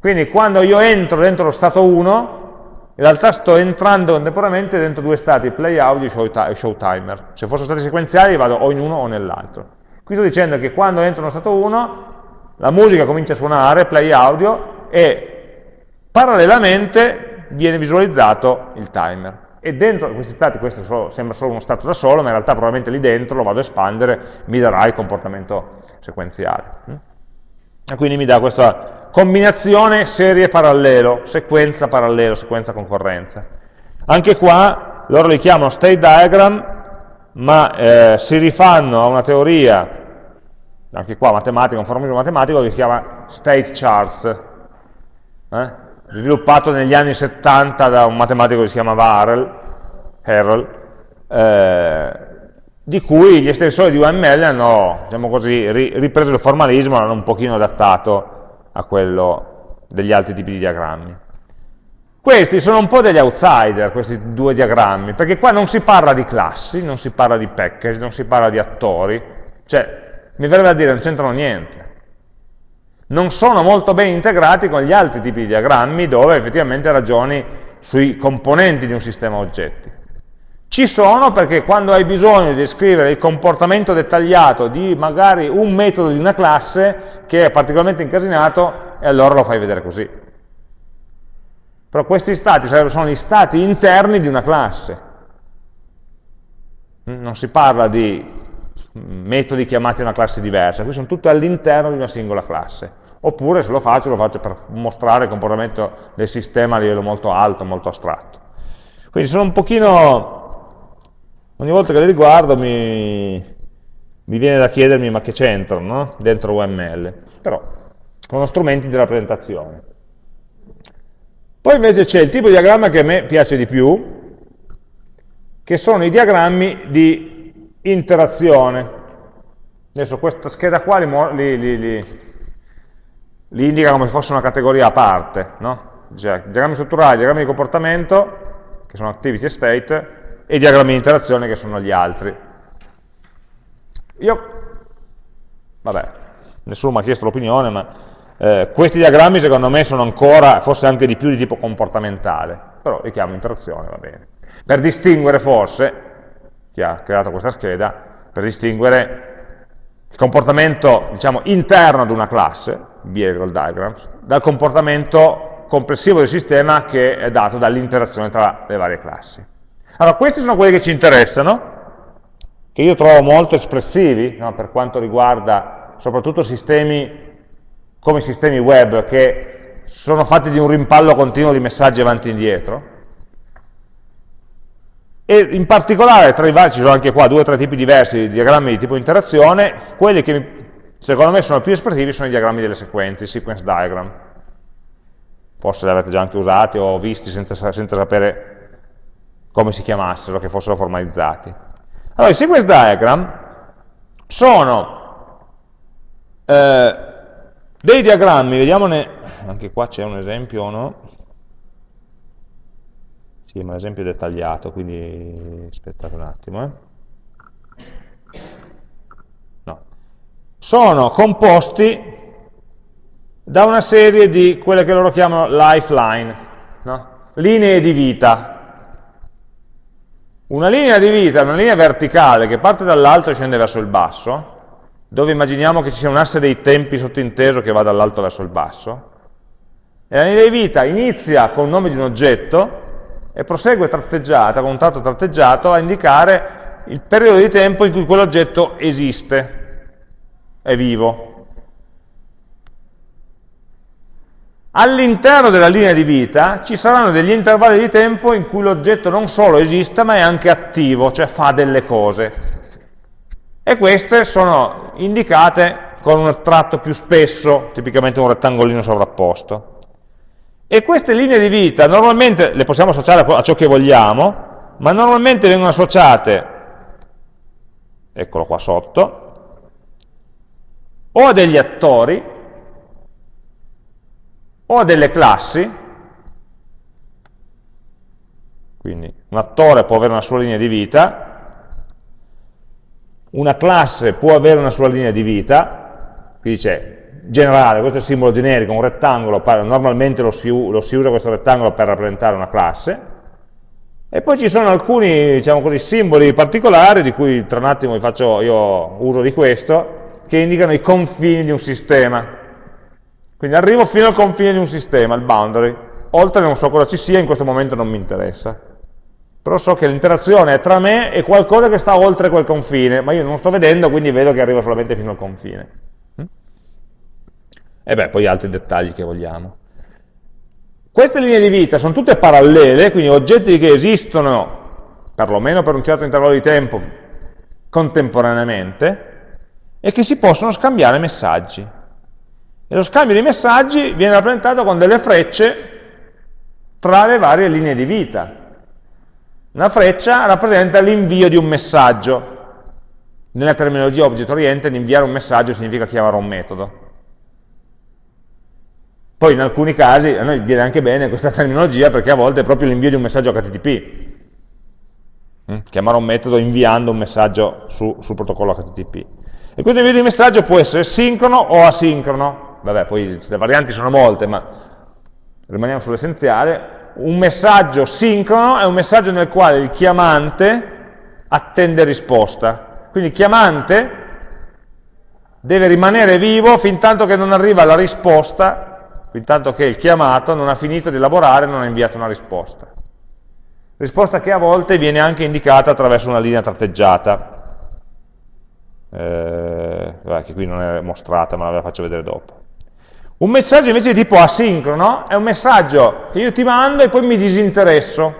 Quindi quando io entro dentro lo stato 1, in realtà sto entrando contemporaneamente dentro due stati, play audio e show timer. Se fossero stati sequenziali vado o in uno o nell'altro. Qui sto dicendo che quando entro nello stato 1 la musica comincia a suonare, play audio, e parallelamente viene visualizzato il timer. E dentro questi stati, questo sembra solo uno stato da solo, ma in realtà probabilmente lì dentro lo vado a espandere, mi darà il comportamento sequenziale. E quindi mi dà questa combinazione serie parallelo, sequenza parallelo, sequenza concorrenza. Anche qua loro li chiamano state diagram, ma eh, si rifanno a una teoria, anche qua matematica, un formalismo matematico che si chiama state charts, eh? sviluppato negli anni 70 da un matematico che si chiamava Harrell, Harrell eh, di cui gli estensori di UML hanno diciamo così, ripreso il formalismo, l'hanno un pochino adattato a quello degli altri tipi di diagrammi. Questi sono un po' degli outsider, questi due diagrammi, perché qua non si parla di classi, non si parla di package, non si parla di attori, cioè, mi verrebbe a dire, non c'entrano niente. Non sono molto ben integrati con gli altri tipi di diagrammi dove effettivamente ragioni sui componenti di un sistema oggetti. Ci sono perché quando hai bisogno di descrivere il comportamento dettagliato di magari un metodo di una classe che è particolarmente incasinato, e allora lo fai vedere così. Però questi stati sono gli stati interni di una classe. Non si parla di metodi chiamati a una classe diversa, qui sono tutti all'interno di una singola classe. Oppure se lo faccio, lo faccio per mostrare il comportamento del sistema a livello molto alto, molto astratto. Quindi sono un pochino, ogni volta che li riguardo mi, mi viene da chiedermi ma che c'entrano no? dentro UML, però sono strumenti di rappresentazione. Poi invece c'è il tipo di diagramma che a me piace di più, che sono i diagrammi di interazione. Adesso questa scheda qua li, li, li, li indica come se fosse una categoria a parte, no? cioè, diagrammi strutturali, diagrammi di comportamento, che sono activity e state, e diagrammi di interazione che sono gli altri. Io, vabbè, nessuno mi ha chiesto l'opinione, ma eh, questi diagrammi secondo me sono ancora, forse anche di più di tipo comportamentale, però li chiamo interazione, va bene. Per distinguere forse, chi ha creato questa scheda, per distinguere il comportamento diciamo, interno ad una classe, behavioral diagrams, dal comportamento complessivo del sistema che è dato dall'interazione tra le varie classi. Allora, questi sono quelli che ci interessano, che io trovo molto espressivi no, per quanto riguarda soprattutto sistemi come sistemi web che sono fatti di un rimpallo continuo di messaggi avanti e indietro, e in particolare tra i vari, ci sono anche qua due o tre tipi diversi di diagrammi di tipo interazione, quelli che secondo me sono più espressivi sono i diagrammi delle sequenze, i sequence diagram. Forse li avete già anche usati o visti senza, senza sapere come si chiamassero, che fossero formalizzati. Allora, i sequence diagram sono eh, dei diagrammi, vediamone, anche qua c'è un esempio o no? Sì, ma l'esempio è dettagliato, quindi aspettate un attimo. Eh. No. Sono composti da una serie di quelle che loro chiamano lifeline, no? linee di vita. Una linea di vita è una linea verticale che parte dall'alto e scende verso il basso, dove immaginiamo che ci sia un asse dei tempi sottinteso che va dall'alto verso il basso, e la linea di vita inizia con il nome di un oggetto e prosegue tratteggiata, con un tratto tratteggiato, a indicare il periodo di tempo in cui quell'oggetto esiste, è vivo. All'interno della linea di vita ci saranno degli intervalli di tempo in cui l'oggetto non solo esiste, ma è anche attivo, cioè fa delle cose. E queste sono indicate con un tratto più spesso, tipicamente un rettangolino sovrapposto. E queste linee di vita normalmente le possiamo associare a ciò che vogliamo, ma normalmente vengono associate, eccolo qua sotto, o a degli attori, o a delle classi, quindi un attore può avere una sua linea di vita, una classe può avere una sua linea di vita, qui dice generale, questo è il simbolo generico, un rettangolo, normalmente lo si, lo si, usa questo rettangolo per rappresentare una classe, e poi ci sono alcuni diciamo così, simboli particolari, di cui tra un attimo vi faccio io uso di questo, che indicano i confini di un sistema. Quindi arrivo fino al confine di un sistema, il boundary, oltre non so cosa ci sia, in questo momento non mi interessa. Però so che l'interazione è tra me e qualcosa che sta oltre quel confine, ma io non sto vedendo, quindi vedo che arrivo solamente fino al confine e beh, poi altri dettagli che vogliamo. Queste linee di vita sono tutte parallele, quindi oggetti che esistono, perlomeno per un certo intervallo di tempo, contemporaneamente, e che si possono scambiare messaggi. E lo scambio di messaggi viene rappresentato con delle frecce tra le varie linee di vita. Una freccia rappresenta l'invio di un messaggio. Nella terminologia object oriented inviare un messaggio significa chiamare un metodo. Poi in alcuni casi a noi viene anche bene questa terminologia perché a volte è proprio l'invio di un messaggio HTTP. Mm? Chiamare un metodo inviando un messaggio su, sul protocollo HTTP. E questo invio di messaggio può essere sincrono o asincrono. Vabbè, poi le varianti sono molte, ma rimaniamo sull'essenziale. Un messaggio sincrono è un messaggio nel quale il chiamante attende risposta. Quindi il chiamante deve rimanere vivo fin tanto che non arriva la risposta fin tanto che il chiamato non ha finito di elaborare e non ha inviato una risposta. risposta che a volte viene anche indicata attraverso una linea tratteggiata, eh, che qui non è mostrata ma la faccio vedere dopo. Un messaggio invece di tipo asincrono è un messaggio che io ti mando e poi mi disinteresso,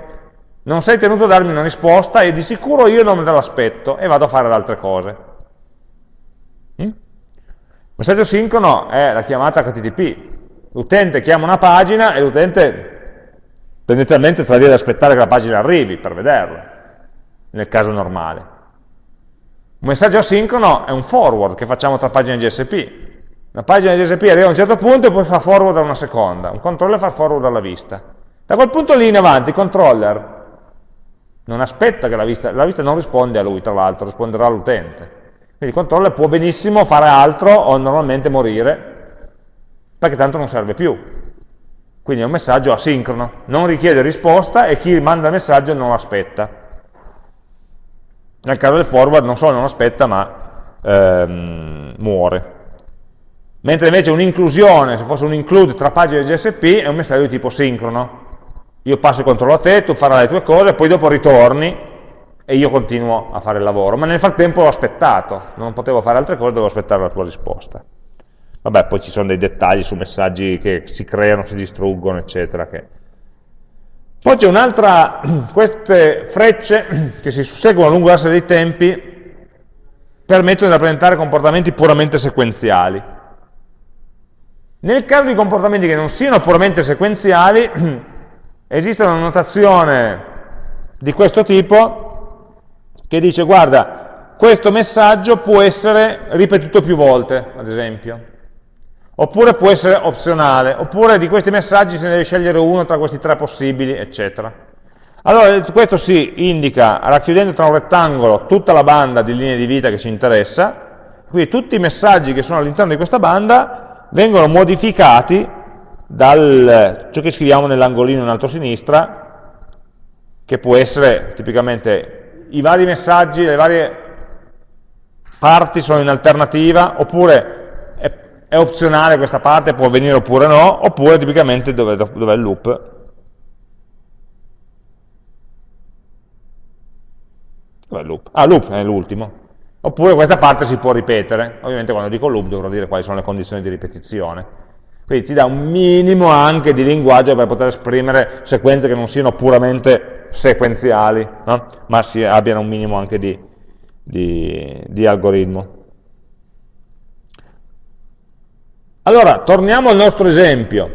non sei tenuto a darmi una risposta e di sicuro io non me l'aspetto e vado a fare altre cose. Mm? Messaggio sincrono è la chiamata HTTP. L'utente chiama una pagina e l'utente tendenzialmente sta lì ad aspettare che la pagina arrivi per vederla, nel caso normale. Un messaggio asincrono è un forward che facciamo tra pagine GSP. Una pagina GSP arriva a un certo punto e poi fa forward a una seconda. Un controller fa forward alla vista. Da quel punto lì in avanti il controller non aspetta che la vista, la vista non risponde a lui, tra l'altro, risponderà all'utente. Quindi il controller può benissimo fare altro o normalmente morire, perché tanto non serve più. Quindi è un messaggio asincrono, non richiede risposta e chi manda il messaggio non aspetta. Nel caso del forward non solo non aspetta, ma ehm, muore. Mentre invece un'inclusione, se fosse un include tra pagine GSP, è un messaggio di tipo sincrono. Io passo il controllo a te, tu farai le tue cose, poi dopo ritorni e io continuo a fare il lavoro. Ma nel frattempo ho aspettato, non potevo fare altre cose, dovevo aspettare la tua risposta. Vabbè, poi ci sono dei dettagli su messaggi che si creano, si distruggono, eccetera. Che... Poi c'è un'altra, queste frecce che si susseguono lungo l'asse dei tempi permettono di rappresentare comportamenti puramente sequenziali. Nel caso di comportamenti che non siano puramente sequenziali, esiste una notazione di questo tipo che dice, guarda, questo messaggio può essere ripetuto più volte, ad esempio oppure può essere opzionale, oppure di questi messaggi se ne deve scegliere uno tra questi tre possibili, eccetera. Allora, questo si indica racchiudendo tra un rettangolo tutta la banda di linee di vita che ci interessa, quindi tutti i messaggi che sono all'interno di questa banda vengono modificati da ciò che scriviamo nell'angolino in alto a sinistra, che può essere tipicamente i vari messaggi, le varie parti sono in alternativa, oppure è opzionale questa parte, può avvenire oppure no, oppure tipicamente dove, dove è il loop. Dov'è il loop? Ah, loop è l'ultimo. Oppure questa parte si può ripetere. Ovviamente quando dico loop dovrò dire quali sono le condizioni di ripetizione. Quindi ci dà un minimo anche di linguaggio per poter esprimere sequenze che non siano puramente sequenziali, no? ma si abbiano un minimo anche di, di, di algoritmo. Allora, torniamo al nostro esempio.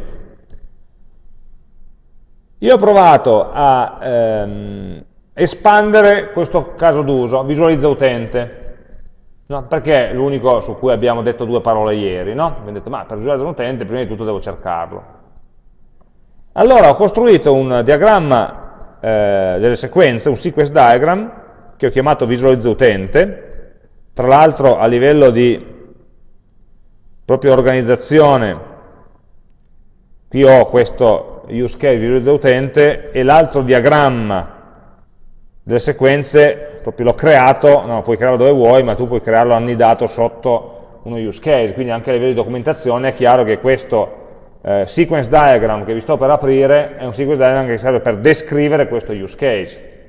Io ho provato a ehm, espandere questo caso d'uso, visualizza utente, no? perché è l'unico su cui abbiamo detto due parole ieri, no? Abbiamo detto, ma per visualizzare un utente prima di tutto devo cercarlo. Allora ho costruito un diagramma eh, delle sequenze, un sequence diagram, che ho chiamato visualizza utente, tra l'altro a livello di proprio organizzazione, qui ho questo use case visualizza utente e l'altro diagramma delle sequenze, proprio l'ho creato, no, puoi crearlo dove vuoi, ma tu puoi crearlo annidato sotto uno use case, quindi anche a livello di documentazione è chiaro che questo eh, sequence diagram che vi sto per aprire è un sequence diagram che serve per descrivere questo use case,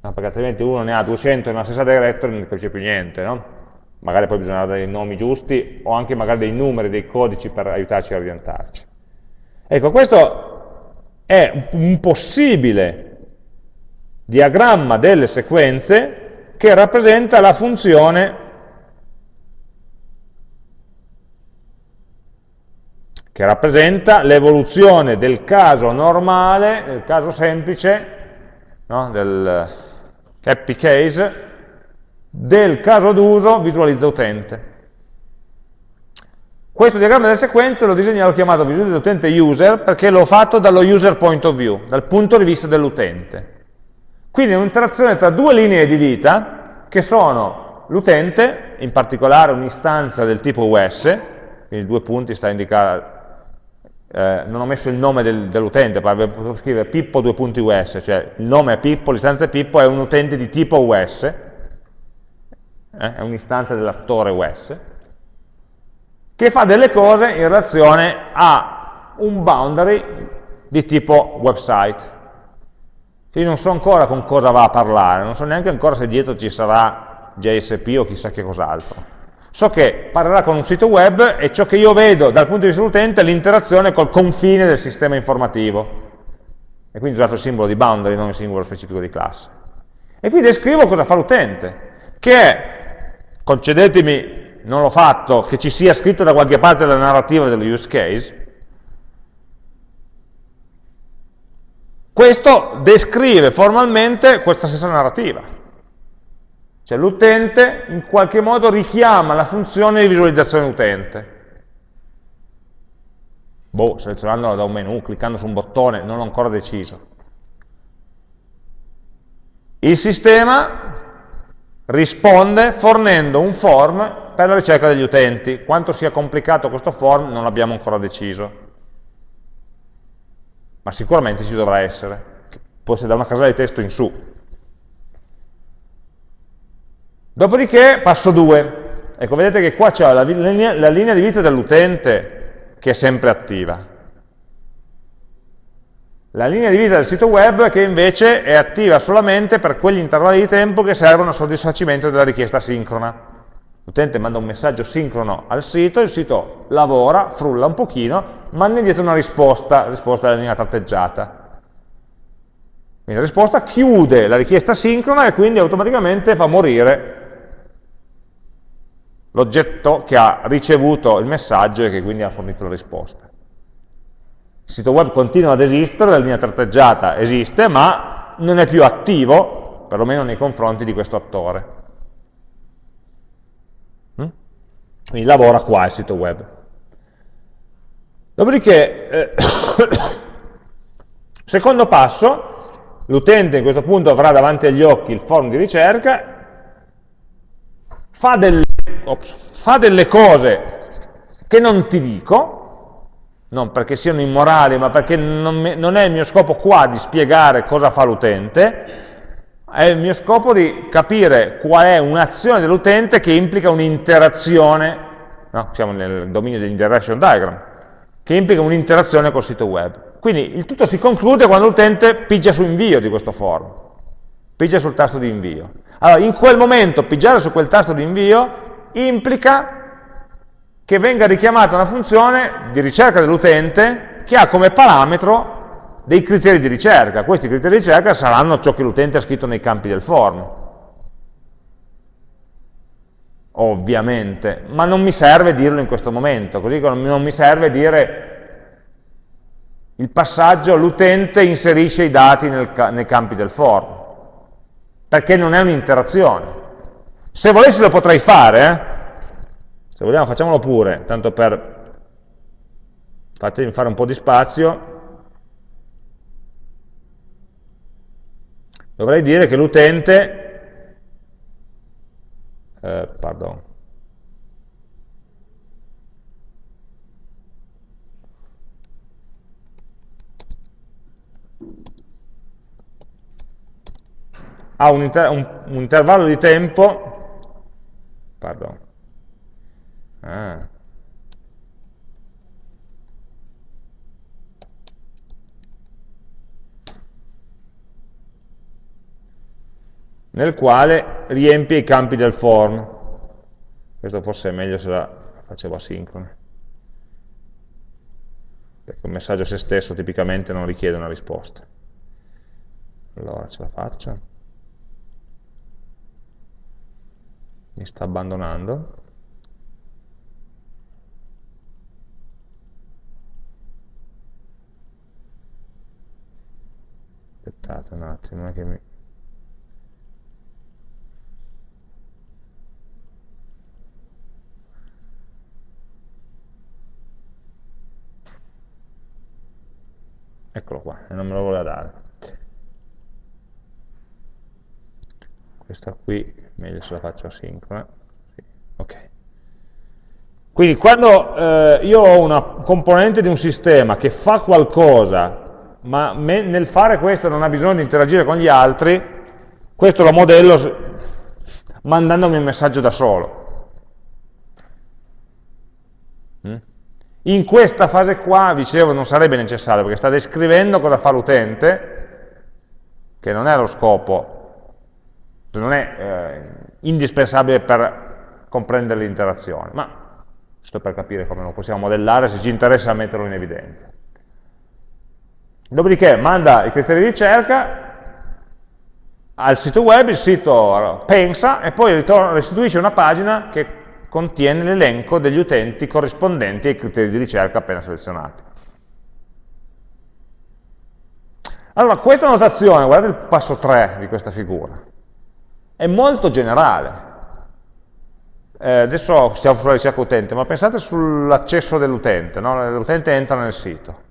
no, perché altrimenti uno ne ha 200 nella stessa directory e non capisce più niente, no? magari poi bisognerà dare dei nomi giusti o anche magari dei numeri, dei codici per aiutarci a orientarci. Ecco, questo è un possibile diagramma delle sequenze che rappresenta la funzione che rappresenta l'evoluzione del caso normale, del caso semplice, no? del happy case, del caso d'uso visualizza utente. Questo diagramma delle sequenze l'ho disegnato, l'ho chiamato visualizza utente user perché l'ho fatto dallo user point of view, dal punto di vista dell'utente. Quindi è un'interazione tra due linee di vita che sono l'utente, in particolare un'istanza del tipo US, quindi due punti sta a indicare, eh, non ho messo il nome del, dell'utente, avrei potuto scrivere Pippo due punti US, cioè il nome è Pippo, l'istanza è Pippo, è un utente di tipo US, eh, è un'istanza dell'attore US, che fa delle cose in relazione a un boundary di tipo website. Io non so ancora con cosa va a parlare, non so neanche ancora se dietro ci sarà JSP o chissà che cos'altro. So che parlerà con un sito web e ciò che io vedo dal punto di vista dell'utente è l'interazione col confine del sistema informativo. E quindi ho usato il simbolo di boundary, non il simbolo specifico di classe. E qui descrivo cosa fa l'utente, che è, concedetemi, non l'ho fatto, che ci sia scritto da qualche parte la narrativa dello use case, questo descrive formalmente questa stessa narrativa. Cioè l'utente in qualche modo richiama la funzione di visualizzazione utente. Boh, selezionandola da un menu, cliccando su un bottone, non ho ancora deciso. Il sistema risponde fornendo un form per la ricerca degli utenti. Quanto sia complicato questo form non l'abbiamo ancora deciso, ma sicuramente ci dovrà essere, può essere da una casella di testo in su. Dopodiché passo 2. Ecco, vedete che qua c'è la, la linea di vita dell'utente che è sempre attiva la linea di vita del sito web che invece è attiva solamente per quegli intervalli di tempo che servono al soddisfacimento della richiesta sincrona. L'utente manda un messaggio sincrono al sito, il sito lavora, frulla un pochino, manda indietro una risposta, risposta della linea tratteggiata. Quindi la risposta chiude la richiesta sincrona e quindi automaticamente fa morire l'oggetto che ha ricevuto il messaggio e che quindi ha fornito la risposta. Il sito web continua ad esistere, la linea tratteggiata esiste, ma non è più attivo, perlomeno nei confronti di questo attore. Mm? Quindi lavora qua il sito web. Dopodiché, eh, secondo passo, l'utente in questo punto avrà davanti agli occhi il form di ricerca, fa delle, ops, fa delle cose che non ti dico, non perché siano immorali, ma perché non, non è il mio scopo qua di spiegare cosa fa l'utente, è il mio scopo di capire qual è un'azione dell'utente che implica un'interazione, no? siamo nel dominio dell'interaction diagram, che implica un'interazione col sito web. Quindi il tutto si conclude quando l'utente pigia su invio di questo form, pigia sul tasto di invio. Allora, in quel momento pigiare su quel tasto di invio implica che venga richiamata una funzione di ricerca dell'utente che ha come parametro dei criteri di ricerca. Questi criteri di ricerca saranno ciò che l'utente ha scritto nei campi del form. Ovviamente, ma non mi serve dirlo in questo momento, così come non mi serve dire il passaggio l'utente inserisce i dati nel, nei campi del form, perché non è un'interazione. Se volessi lo potrei fare, eh? Se vogliamo facciamolo pure, tanto per fatemi fare un po' di spazio. Dovrei dire che l'utente, eh, pardon, ha un, inter un, un intervallo di tempo, pardon, Ah. Nel quale riempie i campi del form. Questo forse è meglio se la facevo asincrona. Perché un messaggio a se stesso tipicamente non richiede una risposta. Allora ce la faccio. Mi sta abbandonando. aspettate un attimo che mi... eccolo qua, e non me lo voleva dare questa qui, meglio se la faccio asincrona sì. ok quindi quando eh, io ho una componente di un sistema che fa qualcosa ma nel fare questo non ha bisogno di interagire con gli altri, questo lo modello mandandomi un messaggio da solo. Mm? In questa fase qua, dicevo, non sarebbe necessario, perché sta descrivendo cosa fa l'utente, che non è lo scopo, non è eh, indispensabile per comprendere l'interazione, ma sto per capire come lo possiamo modellare se ci interessa metterlo in evidenza. Dopodiché manda i criteri di ricerca al sito web, il sito pensa e poi restituisce una pagina che contiene l'elenco degli utenti corrispondenti ai criteri di ricerca appena selezionati. Allora, questa notazione, guardate il passo 3 di questa figura, è molto generale. Eh, adesso siamo sulla ricerca utente, ma pensate sull'accesso dell'utente, no? l'utente entra nel sito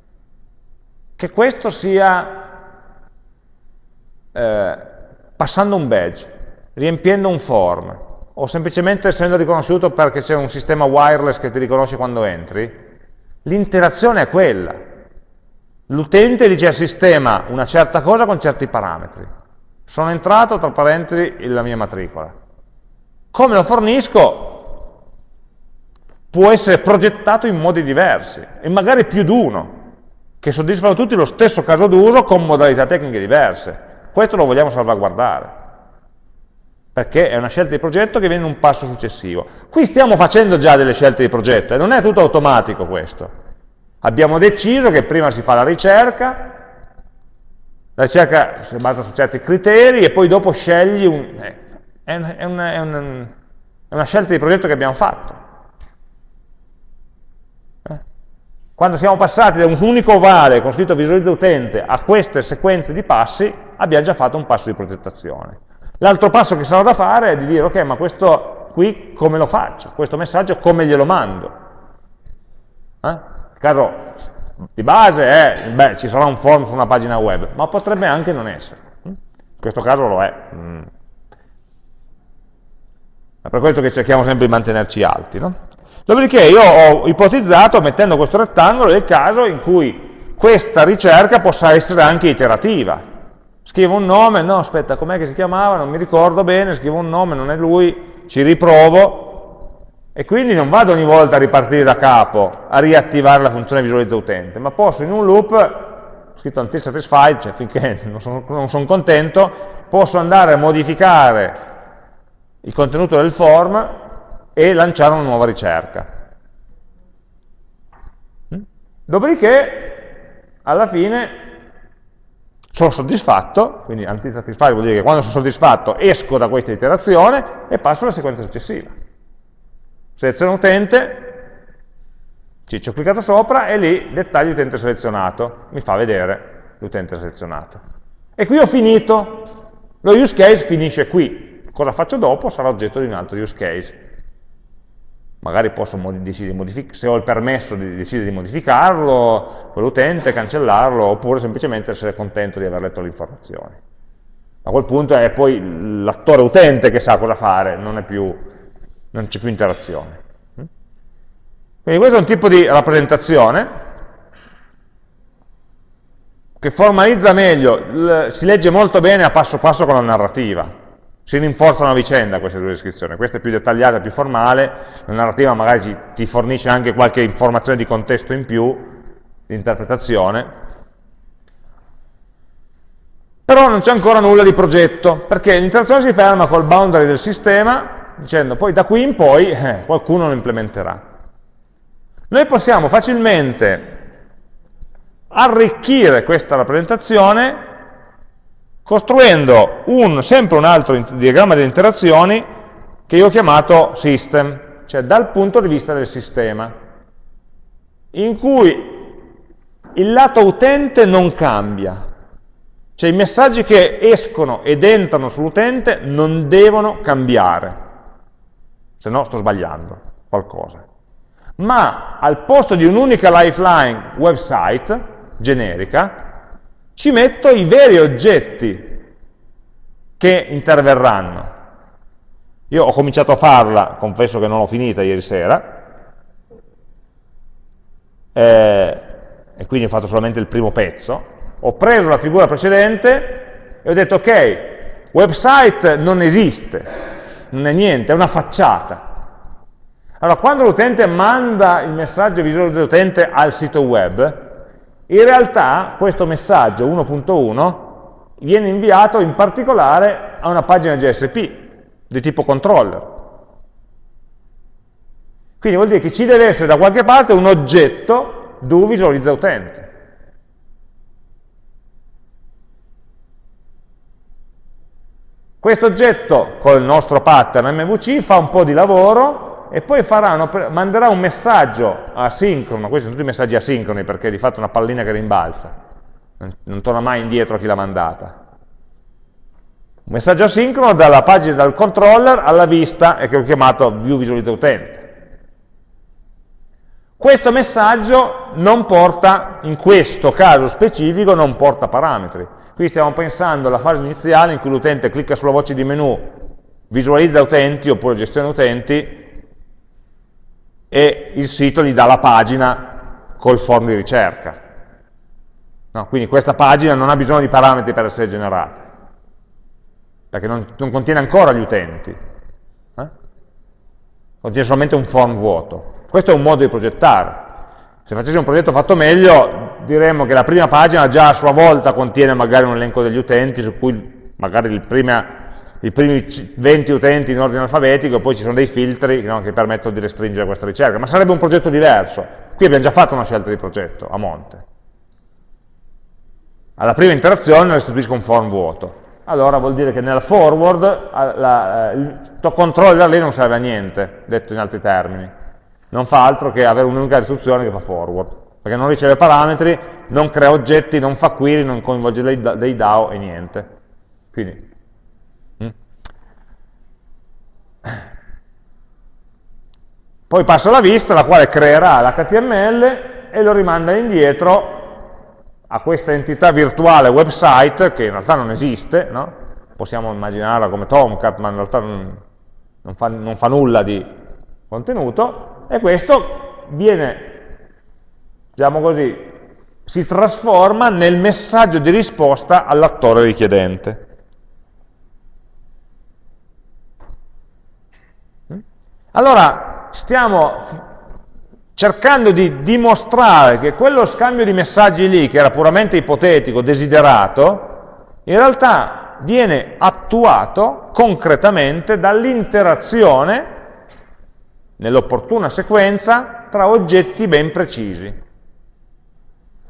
che questo sia eh, passando un badge, riempiendo un form, o semplicemente essendo riconosciuto perché c'è un sistema wireless che ti riconosce quando entri, l'interazione è quella. L'utente dice al sistema una certa cosa con certi parametri. Sono entrato, tra parentesi, la mia matricola. Come lo fornisco può essere progettato in modi diversi, e magari più di uno che soddisfano tutti lo stesso caso d'uso con modalità tecniche diverse. Questo lo vogliamo salvaguardare, perché è una scelta di progetto che viene in un passo successivo. Qui stiamo facendo già delle scelte di progetto e non è tutto automatico questo. Abbiamo deciso che prima si fa la ricerca, la ricerca si basa su certi criteri e poi dopo scegli un... Eh, è, è, un, è, un, è una scelta di progetto che abbiamo fatto. Quando siamo passati da un unico ovale con scritto visualizza utente a queste sequenze di passi, abbiamo già fatto un passo di progettazione. L'altro passo che sarà da fare è di dire, ok, ma questo qui come lo faccio? Questo messaggio come glielo mando? Eh? Il caso di base è, beh, ci sarà un form su una pagina web, ma potrebbe anche non essere. In questo caso lo è. Mm. È per questo che cerchiamo sempre di mantenerci alti. No? Dopodiché io ho ipotizzato, mettendo questo rettangolo, il caso in cui questa ricerca possa essere anche iterativa. Scrivo un nome, no aspetta, com'è che si chiamava, non mi ricordo bene, scrivo un nome, non è lui, ci riprovo, e quindi non vado ogni volta a ripartire da capo, a riattivare la funzione visualizza utente, ma posso in un loop, scritto until satisfied, cioè finché non sono, non sono contento, posso andare a modificare il contenuto del form e lanciare una nuova ricerca. Mm? Dopodiché, alla fine, sono soddisfatto, quindi antisatisfare vuol dire che quando sono soddisfatto esco da questa iterazione e passo alla sequenza successiva. Seleziono utente, ci, ho cliccato sopra e lì dettaglio utente selezionato, mi fa vedere l'utente selezionato. E qui ho finito, lo use case finisce qui, cosa faccio dopo sarà oggetto di un altro use case magari posso decidere se ho il permesso di decidere di modificarlo, quell'utente, cancellarlo, oppure semplicemente essere contento di aver letto le informazioni. A quel punto è poi l'attore utente che sa cosa fare, non c'è più interazione. Quindi questo è un tipo di rappresentazione che formalizza meglio, si legge molto bene a passo passo con la narrativa si rinforzano a vicenda queste due descrizioni, questa è più dettagliata, più formale, la narrativa magari ti fornisce anche qualche informazione di contesto in più, di interpretazione, però non c'è ancora nulla di progetto, perché l'interazione si ferma col boundary del sistema, dicendo poi da qui in poi eh, qualcuno lo implementerà. Noi possiamo facilmente arricchire questa rappresentazione costruendo un, sempre un altro diagramma di interazioni che io ho chiamato system, cioè dal punto di vista del sistema, in cui il lato utente non cambia, cioè i messaggi che escono ed entrano sull'utente non devono cambiare, se no sto sbagliando qualcosa. Ma al posto di un'unica lifeline website generica, ci metto i veri oggetti che interverranno. Io ho cominciato a farla, confesso che non l'ho finita ieri sera, eh, e quindi ho fatto solamente il primo pezzo, ho preso la figura precedente e ho detto ok, website non esiste, non è niente, è una facciata. Allora, quando l'utente manda il messaggio visuale dell'utente al sito web, in realtà questo messaggio 1.1 viene inviato in particolare a una pagina JSP di tipo controller. Quindi vuol dire che ci deve essere da qualche parte un oggetto do visualizza utente. Questo oggetto col nostro pattern MVC fa un po' di lavoro e poi farà, manderà un messaggio asincrono, questi sono tutti messaggi asincroni perché di fatto è una pallina che rimbalza, non torna mai indietro a chi l'ha mandata. Un messaggio asincrono dalla pagina dal controller alla vista e che ho chiamato view visualizza utente. Questo messaggio non porta, in questo caso specifico, non porta parametri. Qui stiamo pensando alla fase iniziale in cui l'utente clicca sulla voce di menu, visualizza utenti oppure gestione utenti e il sito gli dà la pagina col form di ricerca. No, quindi questa pagina non ha bisogno di parametri per essere generata, perché non, non contiene ancora gli utenti, eh? contiene solamente un form vuoto. Questo è un modo di progettare. Se facessi un progetto fatto meglio, diremmo che la prima pagina già a sua volta contiene magari un elenco degli utenti, su cui magari prima, i primi 20 utenti in ordine alfabetico, poi ci sono dei filtri no, che permettono di restringere questa ricerca. Ma sarebbe un progetto diverso. Qui abbiamo già fatto una scelta di progetto, a monte. Alla prima interazione restituisco un form vuoto. Allora vuol dire che nella forward la, il controller lì non serve a niente, detto in altri termini non fa altro che avere un'unica istruzione che fa forward, perché non riceve parametri, non crea oggetti, non fa query, non coinvolge dei, dei DAO e niente. Quindi, mm. Poi passa la vista, la quale creerà l'HTML e lo rimanda indietro a questa entità virtuale website, che in realtà non esiste, no? possiamo immaginarla come Tomcat, ma in realtà non, non, fa, non fa nulla di contenuto, e questo viene, diciamo così, si trasforma nel messaggio di risposta all'attore richiedente. Allora, stiamo cercando di dimostrare che quello scambio di messaggi lì, che era puramente ipotetico, desiderato, in realtà viene attuato concretamente dall'interazione nell'opportuna sequenza tra oggetti ben precisi,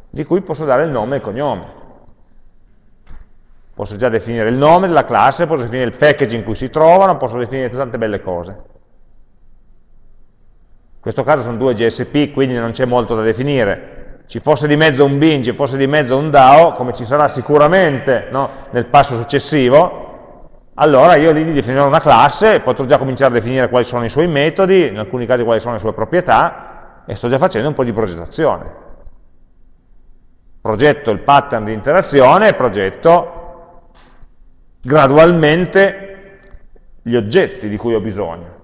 di cui posso dare il nome e il cognome. Posso già definire il nome della classe, posso definire il package in cui si trovano, posso definire tante belle cose. Questo caso sono due GSP, quindi non c'è molto da definire. Ci fosse di mezzo un bin, ci fosse di mezzo un DAO, come ci sarà sicuramente no, nel passo successivo, allora io lì definirò una classe, potrò già cominciare a definire quali sono i suoi metodi, in alcuni casi quali sono le sue proprietà, e sto già facendo un po' di progettazione. Progetto il pattern di interazione e progetto gradualmente gli oggetti di cui ho bisogno.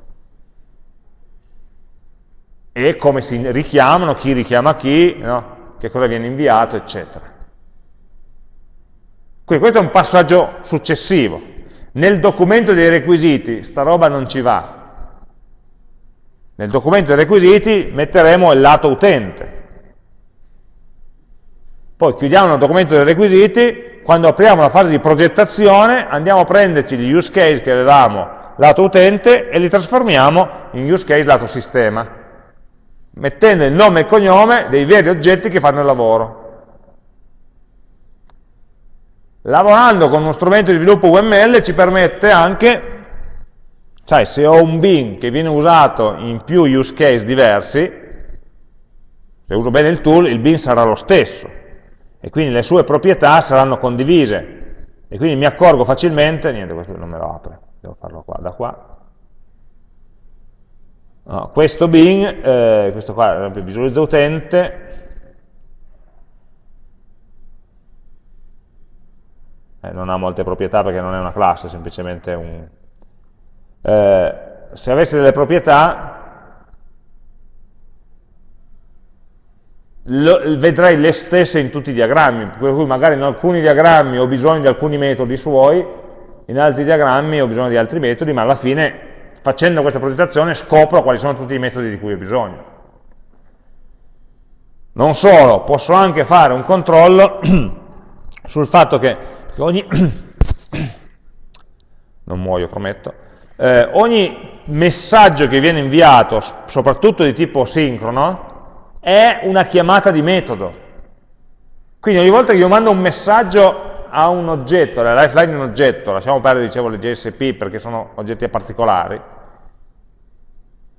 E come si richiamano, chi richiama chi, no? che cosa viene inviato, eccetera. Quindi questo è un passaggio successivo nel documento dei requisiti sta roba non ci va. Nel documento dei requisiti metteremo il lato utente. Poi chiudiamo il documento dei requisiti, quando apriamo la fase di progettazione andiamo a prenderci gli use case che avevamo lato utente e li trasformiamo in use case lato sistema, mettendo il nome e il cognome dei veri oggetti che fanno il lavoro. Lavorando con uno strumento di sviluppo UML ci permette anche, sai, se ho un bin che viene usato in più use case diversi, se uso bene il tool, il bin sarà lo stesso, e quindi le sue proprietà saranno condivise, e quindi mi accorgo facilmente, niente, questo non me lo apre, devo farlo qua, da qua, no, questo bin, eh, questo qua, ad esempio, visualizza utente, eh, non ha molte proprietà perché non è una classe, è semplicemente un... Eh, se avesse delle proprietà, lo, vedrei le stesse in tutti i diagrammi, per cui magari in alcuni diagrammi ho bisogno di alcuni metodi suoi, in altri diagrammi ho bisogno di altri metodi, ma alla fine facendo questa progettazione scopro quali sono tutti i metodi di cui ho bisogno. Non solo, posso anche fare un controllo sul fatto che ogni... non muoio, prometto, eh, ogni messaggio che viene inviato, soprattutto di tipo sincrono, è una chiamata di metodo. Quindi ogni volta che io mando un messaggio a un oggetto, la lifeline è un oggetto, lasciamo perdere, dicevo, le JSP perché sono oggetti particolari,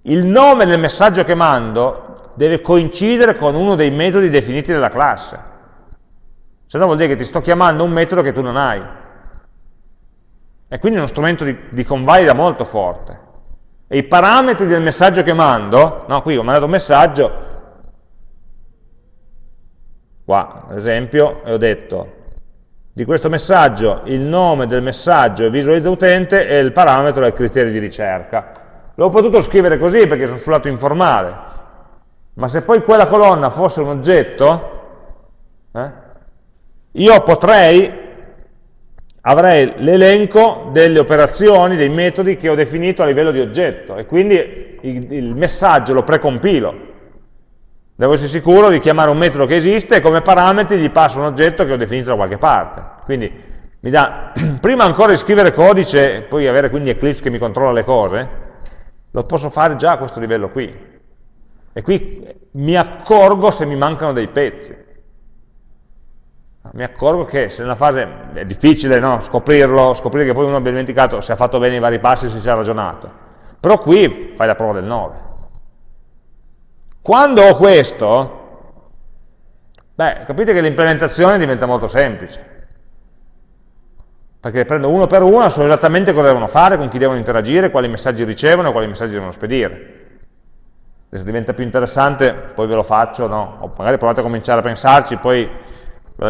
il nome del messaggio che mando deve coincidere con uno dei metodi definiti dalla classe. Se no vuol dire che ti sto chiamando un metodo che tu non hai. E quindi è uno strumento di, di convalida molto forte. E i parametri del messaggio che mando, no, qui ho mandato un messaggio, qua ad esempio, e ho detto di questo messaggio il nome del messaggio è visualizza utente e il parametro è il criterio di ricerca. L'ho potuto scrivere così perché sono sul lato informale, ma se poi quella colonna fosse un oggetto, eh, io potrei, avrei l'elenco delle operazioni, dei metodi che ho definito a livello di oggetto e quindi il, il messaggio lo precompilo. Devo essere sicuro di chiamare un metodo che esiste e come parametri gli passo un oggetto che ho definito da qualche parte. Quindi mi dà, prima ancora di scrivere codice, poi avere quindi Eclipse che mi controlla le cose, lo posso fare già a questo livello qui. E qui mi accorgo se mi mancano dei pezzi mi accorgo che se nella fase è difficile no? scoprirlo, scoprire che poi uno abbia dimenticato se ha fatto bene i vari passi, se si è ragionato. Però qui fai la prova del 9. Quando ho questo, beh, capite che l'implementazione diventa molto semplice. Perché prendo uno per uno, so esattamente cosa devono fare, con chi devono interagire, quali messaggi ricevono e quali messaggi devono spedire. Se diventa più interessante, poi ve lo faccio, no? o magari provate a cominciare a pensarci, poi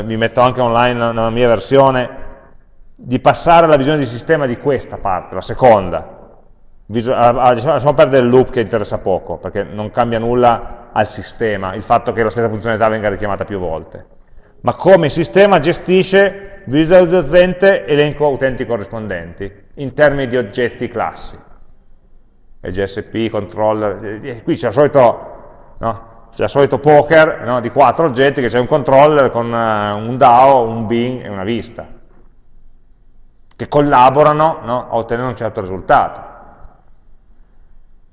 vi metto anche online nella mia versione, di passare alla visione di sistema di questa parte, la seconda. Lasciamo perdere il loop che interessa poco, perché non cambia nulla al sistema, il fatto che la stessa funzionalità venga richiamata più volte. Ma come il sistema gestisce visualizza utente elenco utenti corrispondenti, in termini di oggetti classi. E GSP, controller, qui c'è il solito, no? il solito poker no, di quattro oggetti che c'è un controller con uh, un DAO, un bin e una vista, che collaborano no, a ottenere un certo risultato.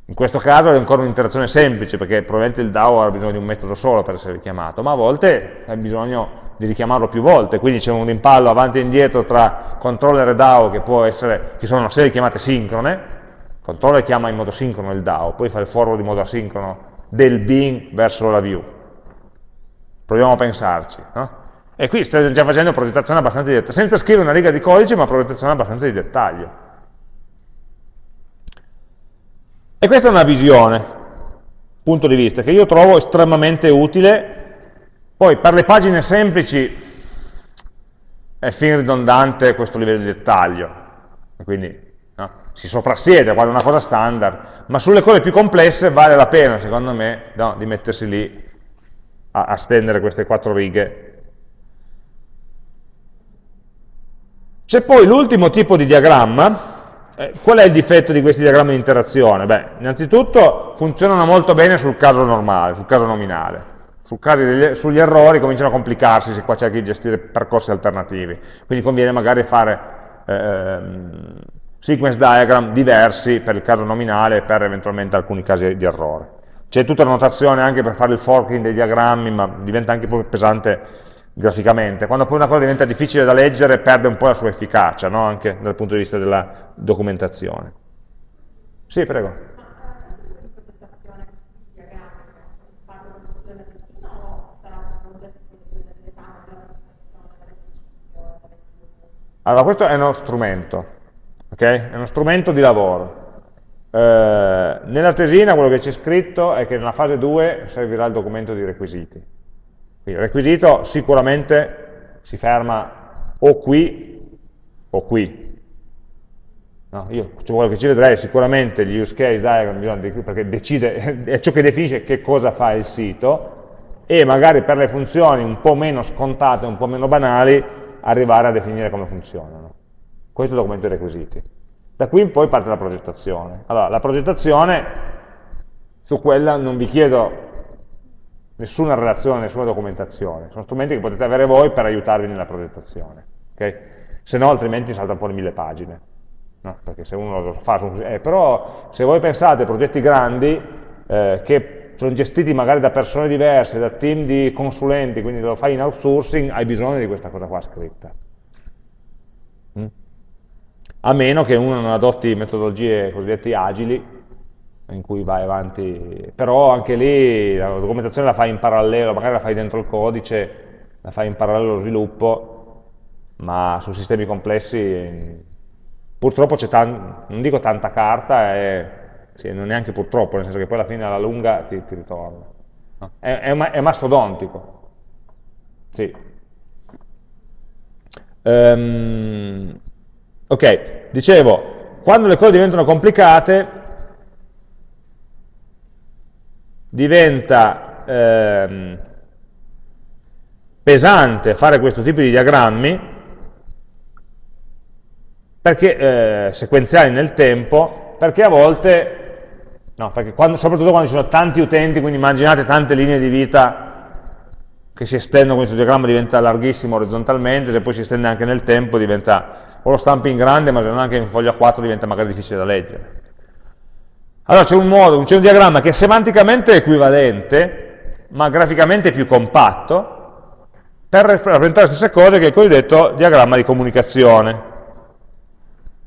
In questo caso è ancora un'interazione semplice, perché probabilmente il DAO ha bisogno di un metodo solo per essere richiamato, ma a volte ha bisogno di richiamarlo più volte, quindi c'è un rimpallo avanti e indietro tra controller e DAO che, può essere, che sono una serie di chiamate sincrone, controller chiama in modo sincrono il DAO, poi fa il forward in modo asincrono del bin verso la view. Proviamo a pensarci. No? E qui sto già facendo progettazione abbastanza di dettaglio, senza scrivere una riga di codice, ma progettazione abbastanza di dettaglio. E questa è una visione, punto di vista, che io trovo estremamente utile. Poi per le pagine semplici è fin ridondante questo livello di dettaglio, quindi no? si soprassiede quando è una cosa standard, ma sulle cose più complesse vale la pena, secondo me, no, di mettersi lì a, a stendere queste quattro righe. C'è poi l'ultimo tipo di diagramma, eh, qual è il difetto di questi diagrammi di interazione? Beh, innanzitutto funzionano molto bene sul caso normale, sul caso nominale. Degli, sugli errori cominciano a complicarsi se qua cerchi di gestire percorsi alternativi. Quindi conviene magari fare eh, sequence diagram diversi per il caso nominale e per eventualmente alcuni casi di errore. C'è tutta la notazione anche per fare il forking dei diagrammi, ma diventa anche più pesante graficamente. Quando poi una cosa diventa difficile da leggere perde un po' la sua efficacia, no? anche dal punto di vista della documentazione. Sì, prego. Allora, questo è uno strumento, okay? è uno strumento di lavoro. Eh, nella tesina quello che c'è scritto è che nella fase 2 servirà il documento di requisiti. Quindi il requisito sicuramente si ferma o qui o qui. No, io cioè, quello che ci vedrei sicuramente gli use case diagram, perché decide, è ciò che definisce che cosa fa il sito, e magari per le funzioni un po' meno scontate, un po' meno banali, arrivare a definire come funzionano. Questo è il documento dei requisiti. Da qui in poi parte la progettazione. Allora, la progettazione, su quella non vi chiedo nessuna relazione, nessuna documentazione, sono strumenti che potete avere voi per aiutarvi nella progettazione. Okay? se no altrimenti saltano fuori mille pagine. No? Perché se uno lo fa. Eh, però se voi pensate a progetti grandi eh, che sono gestiti magari da persone diverse, da team di consulenti, quindi lo fai in outsourcing, hai bisogno di questa cosa qua scritta. Mm? A meno che uno non adotti metodologie cosiddette agili, in cui vai avanti, però anche lì la documentazione la fai in parallelo, magari la fai dentro il codice, la fai in parallelo allo sviluppo, ma su sistemi complessi purtroppo c'è, non dico tanta carta, è, sì, non neanche purtroppo, nel senso che poi alla fine alla lunga ti, ti ritorna. No? È, è, è, mastodontico. Sì. Um, ok, dicevo, quando le cose diventano complicate, diventa ehm, pesante fare questo tipo di diagrammi perché, eh, sequenziali nel tempo, perché a volte, no, perché quando, soprattutto quando ci sono tanti utenti, quindi immaginate tante linee di vita che si estendono, questo diagramma diventa larghissimo orizzontalmente, se poi si estende anche nel tempo diventa, o lo stampi in grande, ma se non anche in foglia 4 diventa magari difficile da leggere. Allora c'è un modo, c'è un diagramma che è semanticamente equivalente, ma graficamente più compatto, per rappresentare le stesse cose che è il cosiddetto diagramma di comunicazione.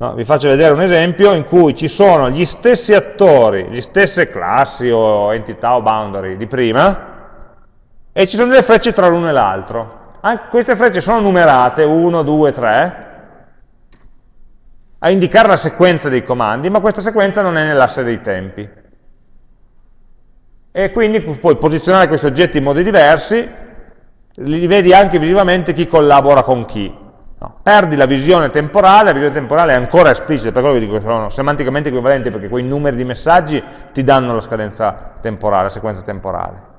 No, vi faccio vedere un esempio in cui ci sono gli stessi attori, le stesse classi o entità o boundary di prima, e ci sono delle frecce tra l'uno e l'altro. Queste frecce sono numerate, 1, 2, 3, a indicare la sequenza dei comandi, ma questa sequenza non è nell'asse dei tempi. E quindi puoi posizionare questi oggetti in modi diversi, li vedi anche visivamente chi collabora con chi. No. Perdi la visione temporale, la visione temporale è ancora esplicita, per quello che dico sono semanticamente equivalenti, perché quei numeri di messaggi ti danno la scadenza temporale, la sequenza temporale.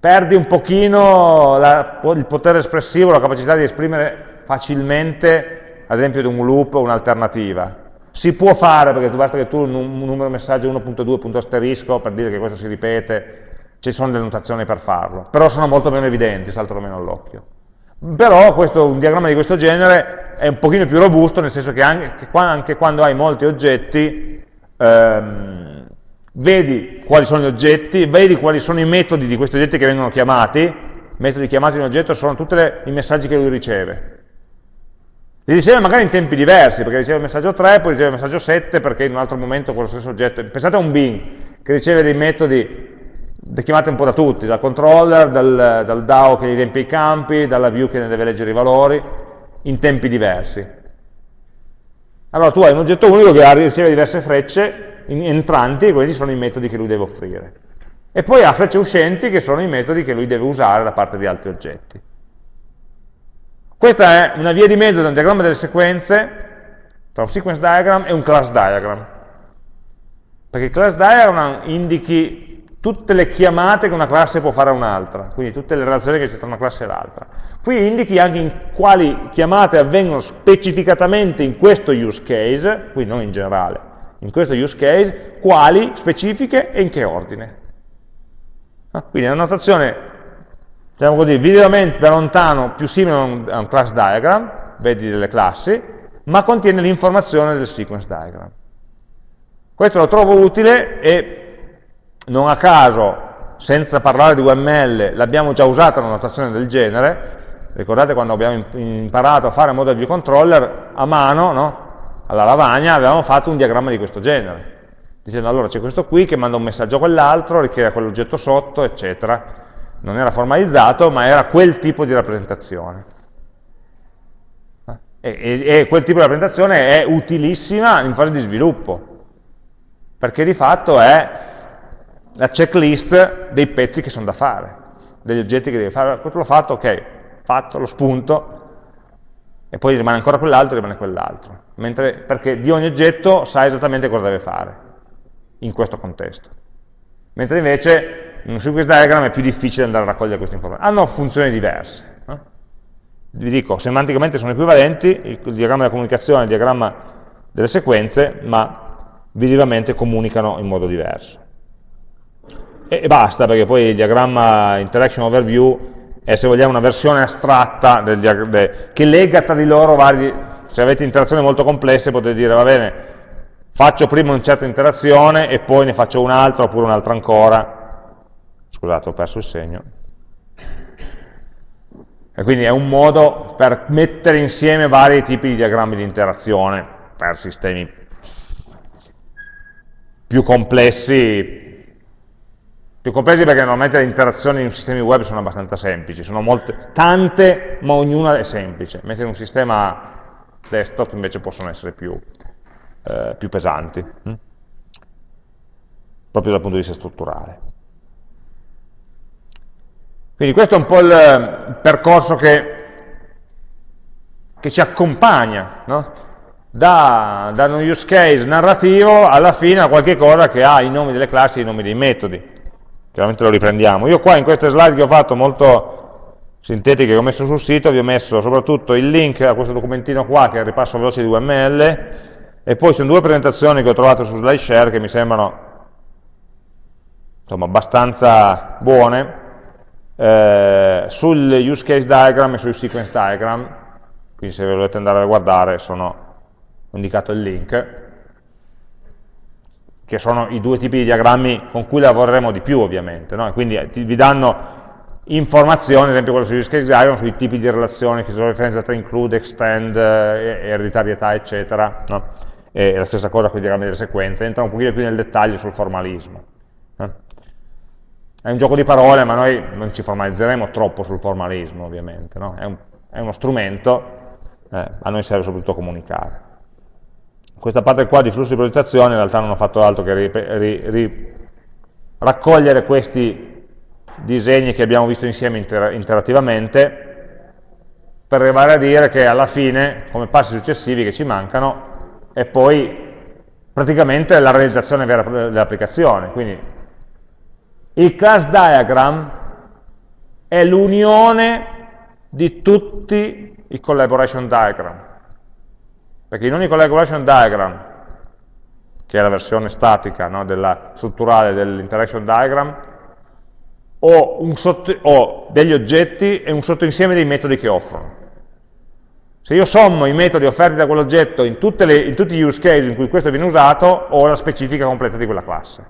Perdi un pochino la, il potere espressivo, la capacità di esprimere facilmente ad esempio di un loop o un'alternativa. Si può fare, perché basta che tu un, numero messaggio 1.2 punto asterisco per dire che questo si ripete, ci sono delle notazioni per farlo, però sono molto meno evidenti, saltano meno all'occhio. Però questo, un diagramma di questo genere è un pochino più robusto, nel senso che anche, che anche quando hai molti oggetti, ehm, vedi quali sono gli oggetti, vedi quali sono i metodi di questi oggetti che vengono chiamati, metodi chiamati in oggetto sono tutti i messaggi che lui riceve, li riceve magari in tempi diversi, perché riceve il messaggio 3, poi riceve il messaggio 7, perché in un altro momento con lo stesso oggetto. Pensate a un bin che riceve dei metodi chiamati un po' da tutti, dal controller, dal, dal DAO che riempie i campi, dalla view che ne deve leggere i valori, in tempi diversi. Allora tu hai un oggetto unico che riceve diverse frecce entranti, questi sono i metodi che lui deve offrire. E poi ha frecce uscenti che sono i metodi che lui deve usare da parte di altri oggetti. Questa è una via di mezzo tra un diagramma delle sequenze, tra un sequence diagram e un class diagram. Perché il class diagram indichi tutte le chiamate che una classe può fare a un'altra, quindi tutte le relazioni che c'è tra una classe e l'altra. Qui indichi anche in quali chiamate avvengono specificatamente in questo use case, qui non in generale, in questo use case, quali specifiche e in che ordine. Ah, quindi è una notazione diciamo così, visivamente da lontano più simile a un, a un class diagram, vedi delle classi, ma contiene l'informazione del sequence diagram. Questo lo trovo utile e non a caso, senza parlare di UML, l'abbiamo già usata una notazione del genere, ricordate quando abbiamo imparato a fare model view controller, a mano, no? alla lavagna, avevamo fatto un diagramma di questo genere, dicendo allora c'è questo qui che manda un messaggio a quell'altro, richiede quell'oggetto sotto, eccetera, non era formalizzato, ma era quel tipo di rappresentazione. E, e, e, quel tipo di rappresentazione è utilissima in fase di sviluppo, perché di fatto è la checklist dei pezzi che sono da fare, degli oggetti che devi fare. Questo l'ho fatto, ok, fatto, lo spunto, e poi rimane ancora quell'altro, rimane quell'altro. Perché di ogni oggetto sa esattamente cosa deve fare in questo contesto. Mentre invece in un sequence diagram è più difficile andare a raccogliere queste informazioni. Hanno funzioni diverse. Eh? Vi dico, semanticamente sono equivalenti, il, il diagramma della comunicazione e il diagramma delle sequenze, ma visivamente comunicano in modo diverso. E, basta, perché poi il diagramma interaction overview è se vogliamo una versione astratta del, de, che lega tra di loro vari, se avete interazioni molto complesse potete dire va bene, faccio prima una certa interazione e poi ne faccio un'altra oppure un'altra ancora, scusate ho perso il segno, e quindi è un modo per mettere insieme vari tipi di diagrammi di interazione per sistemi più complessi, più complessi perché normalmente le interazioni in sistemi web sono abbastanza semplici, sono molte, tante ma ognuna è semplice, mentre in un sistema desktop invece possono essere più, eh, più pesanti, hm? proprio dal punto di vista strutturale. Quindi questo è un po' il percorso che, che ci accompagna, no? da, da, un use case narrativo alla fine a qualche cosa che ha i nomi delle classi e i nomi dei metodi. Chiaramente lo riprendiamo. Io qua in queste slide che ho fatto molto sintetiche che ho messo sul sito vi ho messo soprattutto il link a questo documentino qua che è il ripasso veloce di UML e poi sono due presentazioni che ho trovato su SlideShare che mi sembrano insomma, abbastanza buone eh, sul use case diagram e sul sequence diagram, quindi se volete andare a guardare sono ho indicato il link, che sono i due tipi di diagrammi con cui lavoreremo di più ovviamente, no? quindi eh, ti, vi danno informazioni, ad esempio quello sul use case diagram, sui tipi di relazioni, che sono referenze tra include, extend, eh, ereditarietà, eccetera, no? e la stessa cosa con i diagrammi delle sequenze, entra un pochino più nel dettaglio sul formalismo. È un gioco di parole, ma noi non ci formalizzeremo troppo sul formalismo, ovviamente. No? È, un, è, uno strumento, eh, a noi serve soprattutto comunicare. Questa parte qua di flusso di progettazione in realtà non ho fatto altro che ri, ri, ri, raccogliere questi disegni che abbiamo visto insieme inter interattivamente per arrivare a dire che alla fine, come passi successivi che ci mancano, è poi praticamente la realizzazione vera dell'applicazione. Quindi il class diagram è l'unione di tutti i collaboration diagram. Perché in ogni collaboration diagram, che è la versione statica no, della, strutturale dell'interaction diagram, ho, sotto, ho degli oggetti e un sottoinsieme dei metodi che offrono. Se io sommo i metodi offerti da quell'oggetto in, in, tutti gli use case in cui questo viene usato, ho la specifica completa di quella classe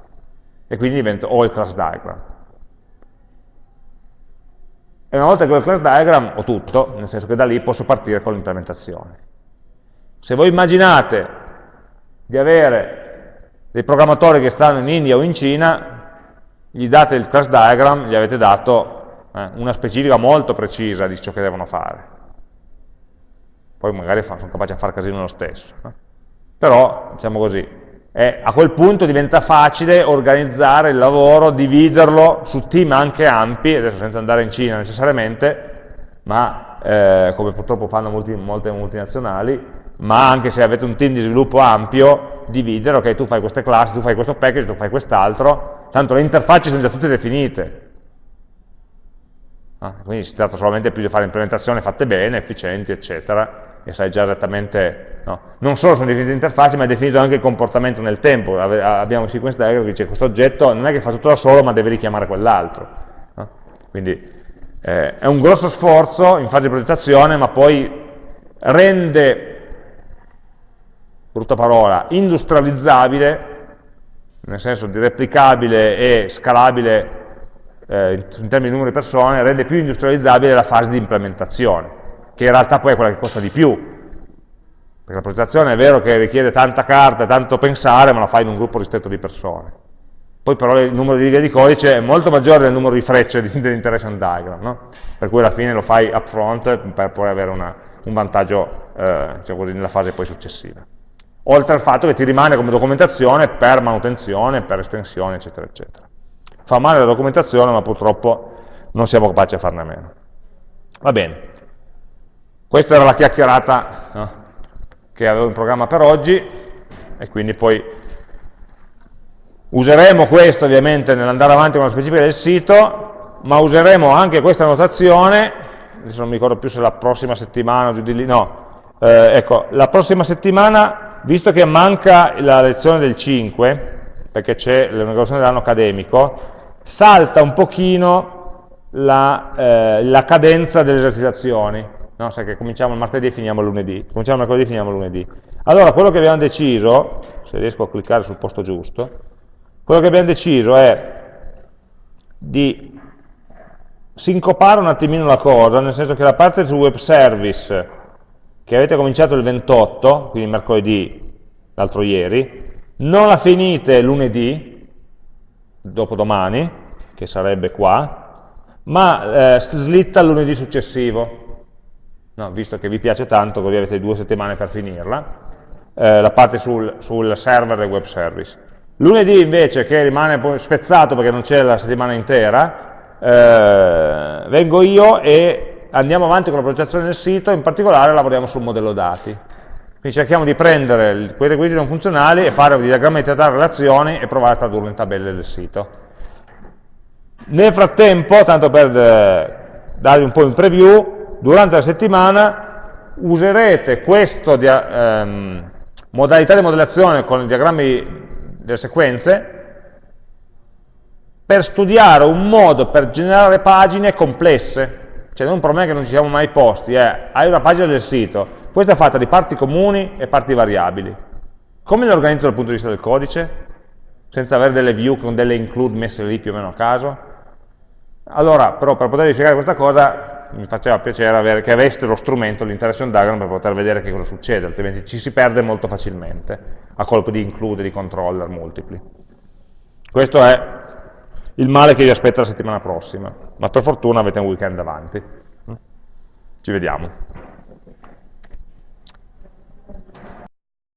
e quindi diventa o il class diagram. E una volta che ho il class diagram ho tutto, nel senso che da lì posso partire con l'implementazione. Se voi immaginate di avere dei programmatori che stanno in India o in Cina, gli date il class diagram, gli avete dato eh, una specifica molto precisa di ciò che devono fare. Poi magari sono capaci a fare casino lo stesso. Eh. Però, diciamo così, eh, a quel punto diventa facile organizzare il lavoro, dividerlo su team anche ampi, adesso senza andare in Cina necessariamente, ma eh, come purtroppo fanno molti, molte multinazionali, ma anche se avete un team di sviluppo ampio, dividere, ok, tu fai queste classi, tu fai questo package, tu fai quest'altro, tanto le interfacce sono già tutte definite. Ah, quindi si tratta solamente più di fare implementazioni fatte bene, efficienti, eccetera, e sai già esattamente, no? non solo sono definite interfacce, ma è definito anche il comportamento nel tempo. Abbiamo un sequence diagram che dice questo oggetto non è che fa tutto da solo, ma deve richiamare quell'altro. No? Quindi eh, è un grosso sforzo in fase di progettazione, ma poi rende, brutta parola, industrializzabile, nel senso di replicabile e scalabile eh, in termini di numero di persone, rende più industrializzabile la fase di implementazione che in realtà poi è quella che costa di più, perché la progettazione è vero che richiede tanta carta, tanto pensare, ma la fai in un gruppo ristretto di persone. Poi però il numero di righe di codice è molto maggiore del numero di frecce dell'interaction diagram, no? per cui alla fine lo fai upfront per poi avere una, un vantaggio eh, diciamo così, nella fase poi successiva. Oltre al fatto che ti rimane come documentazione per manutenzione, per estensione, eccetera, eccetera. Fa male la documentazione, ma purtroppo non siamo capaci a farne a meno. Va bene. Questa era la chiacchierata no, che avevo in programma per oggi e quindi poi useremo questo ovviamente nell'andare avanti con la specifica del sito, ma useremo anche questa notazione, adesso non mi ricordo più se la prossima settimana o giù di lì, no, eh, ecco, la prossima settimana, visto che manca la lezione del 5, perché c'è l'inaugurazione dell'anno accademico, salta un pochino la, eh, la cadenza delle esercitazioni. No? Sai che cominciamo il martedì e finiamo lunedì. Cominciamo mercoledì e finiamo lunedì. Allora, quello che abbiamo deciso, se riesco a cliccare sul posto giusto, quello che abbiamo deciso è di sincopare un attimino la cosa, nel senso che la parte sul web service che avete cominciato il 28, quindi mercoledì, l'altro ieri, non la finite lunedì, dopodomani, che sarebbe qua, ma eh, slitta il lunedì successivo, no, visto che vi piace tanto, così avete due settimane per finirla, eh, la parte sul, sul server del web service. Lunedì invece, che rimane spezzato perché non c'è la settimana intera, eh, vengo io e andiamo avanti con la progettazione del sito, in particolare lavoriamo sul modello dati. Quindi cerchiamo di prendere quei requisiti non funzionali e fare un diagramma di teatro relazioni e provare a tradurlo in tabelle del sito. Nel frattempo, tanto per eh, darvi un po' in preview, durante la settimana userete questa ehm, modalità di modellazione con i diagrammi delle sequenze per studiare un modo per generare pagine complesse. Cioè non è un problema che non ci siamo mai posti, è hai una pagina del sito, questa è fatta di parti comuni e parti variabili. Come le organizzo dal punto di vista del codice? Senza avere delle view con delle include messe lì più o meno a caso? Allora, però, per potervi spiegare questa cosa, mi faceva piacere avere, che aveste lo strumento, l'interaction diagram, per poter vedere che cosa succede, altrimenti ci si perde molto facilmente, a colpo di include, di controller multipli. Questo è il male che vi aspetta la settimana prossima, ma per fortuna avete un weekend davanti. Ci vediamo.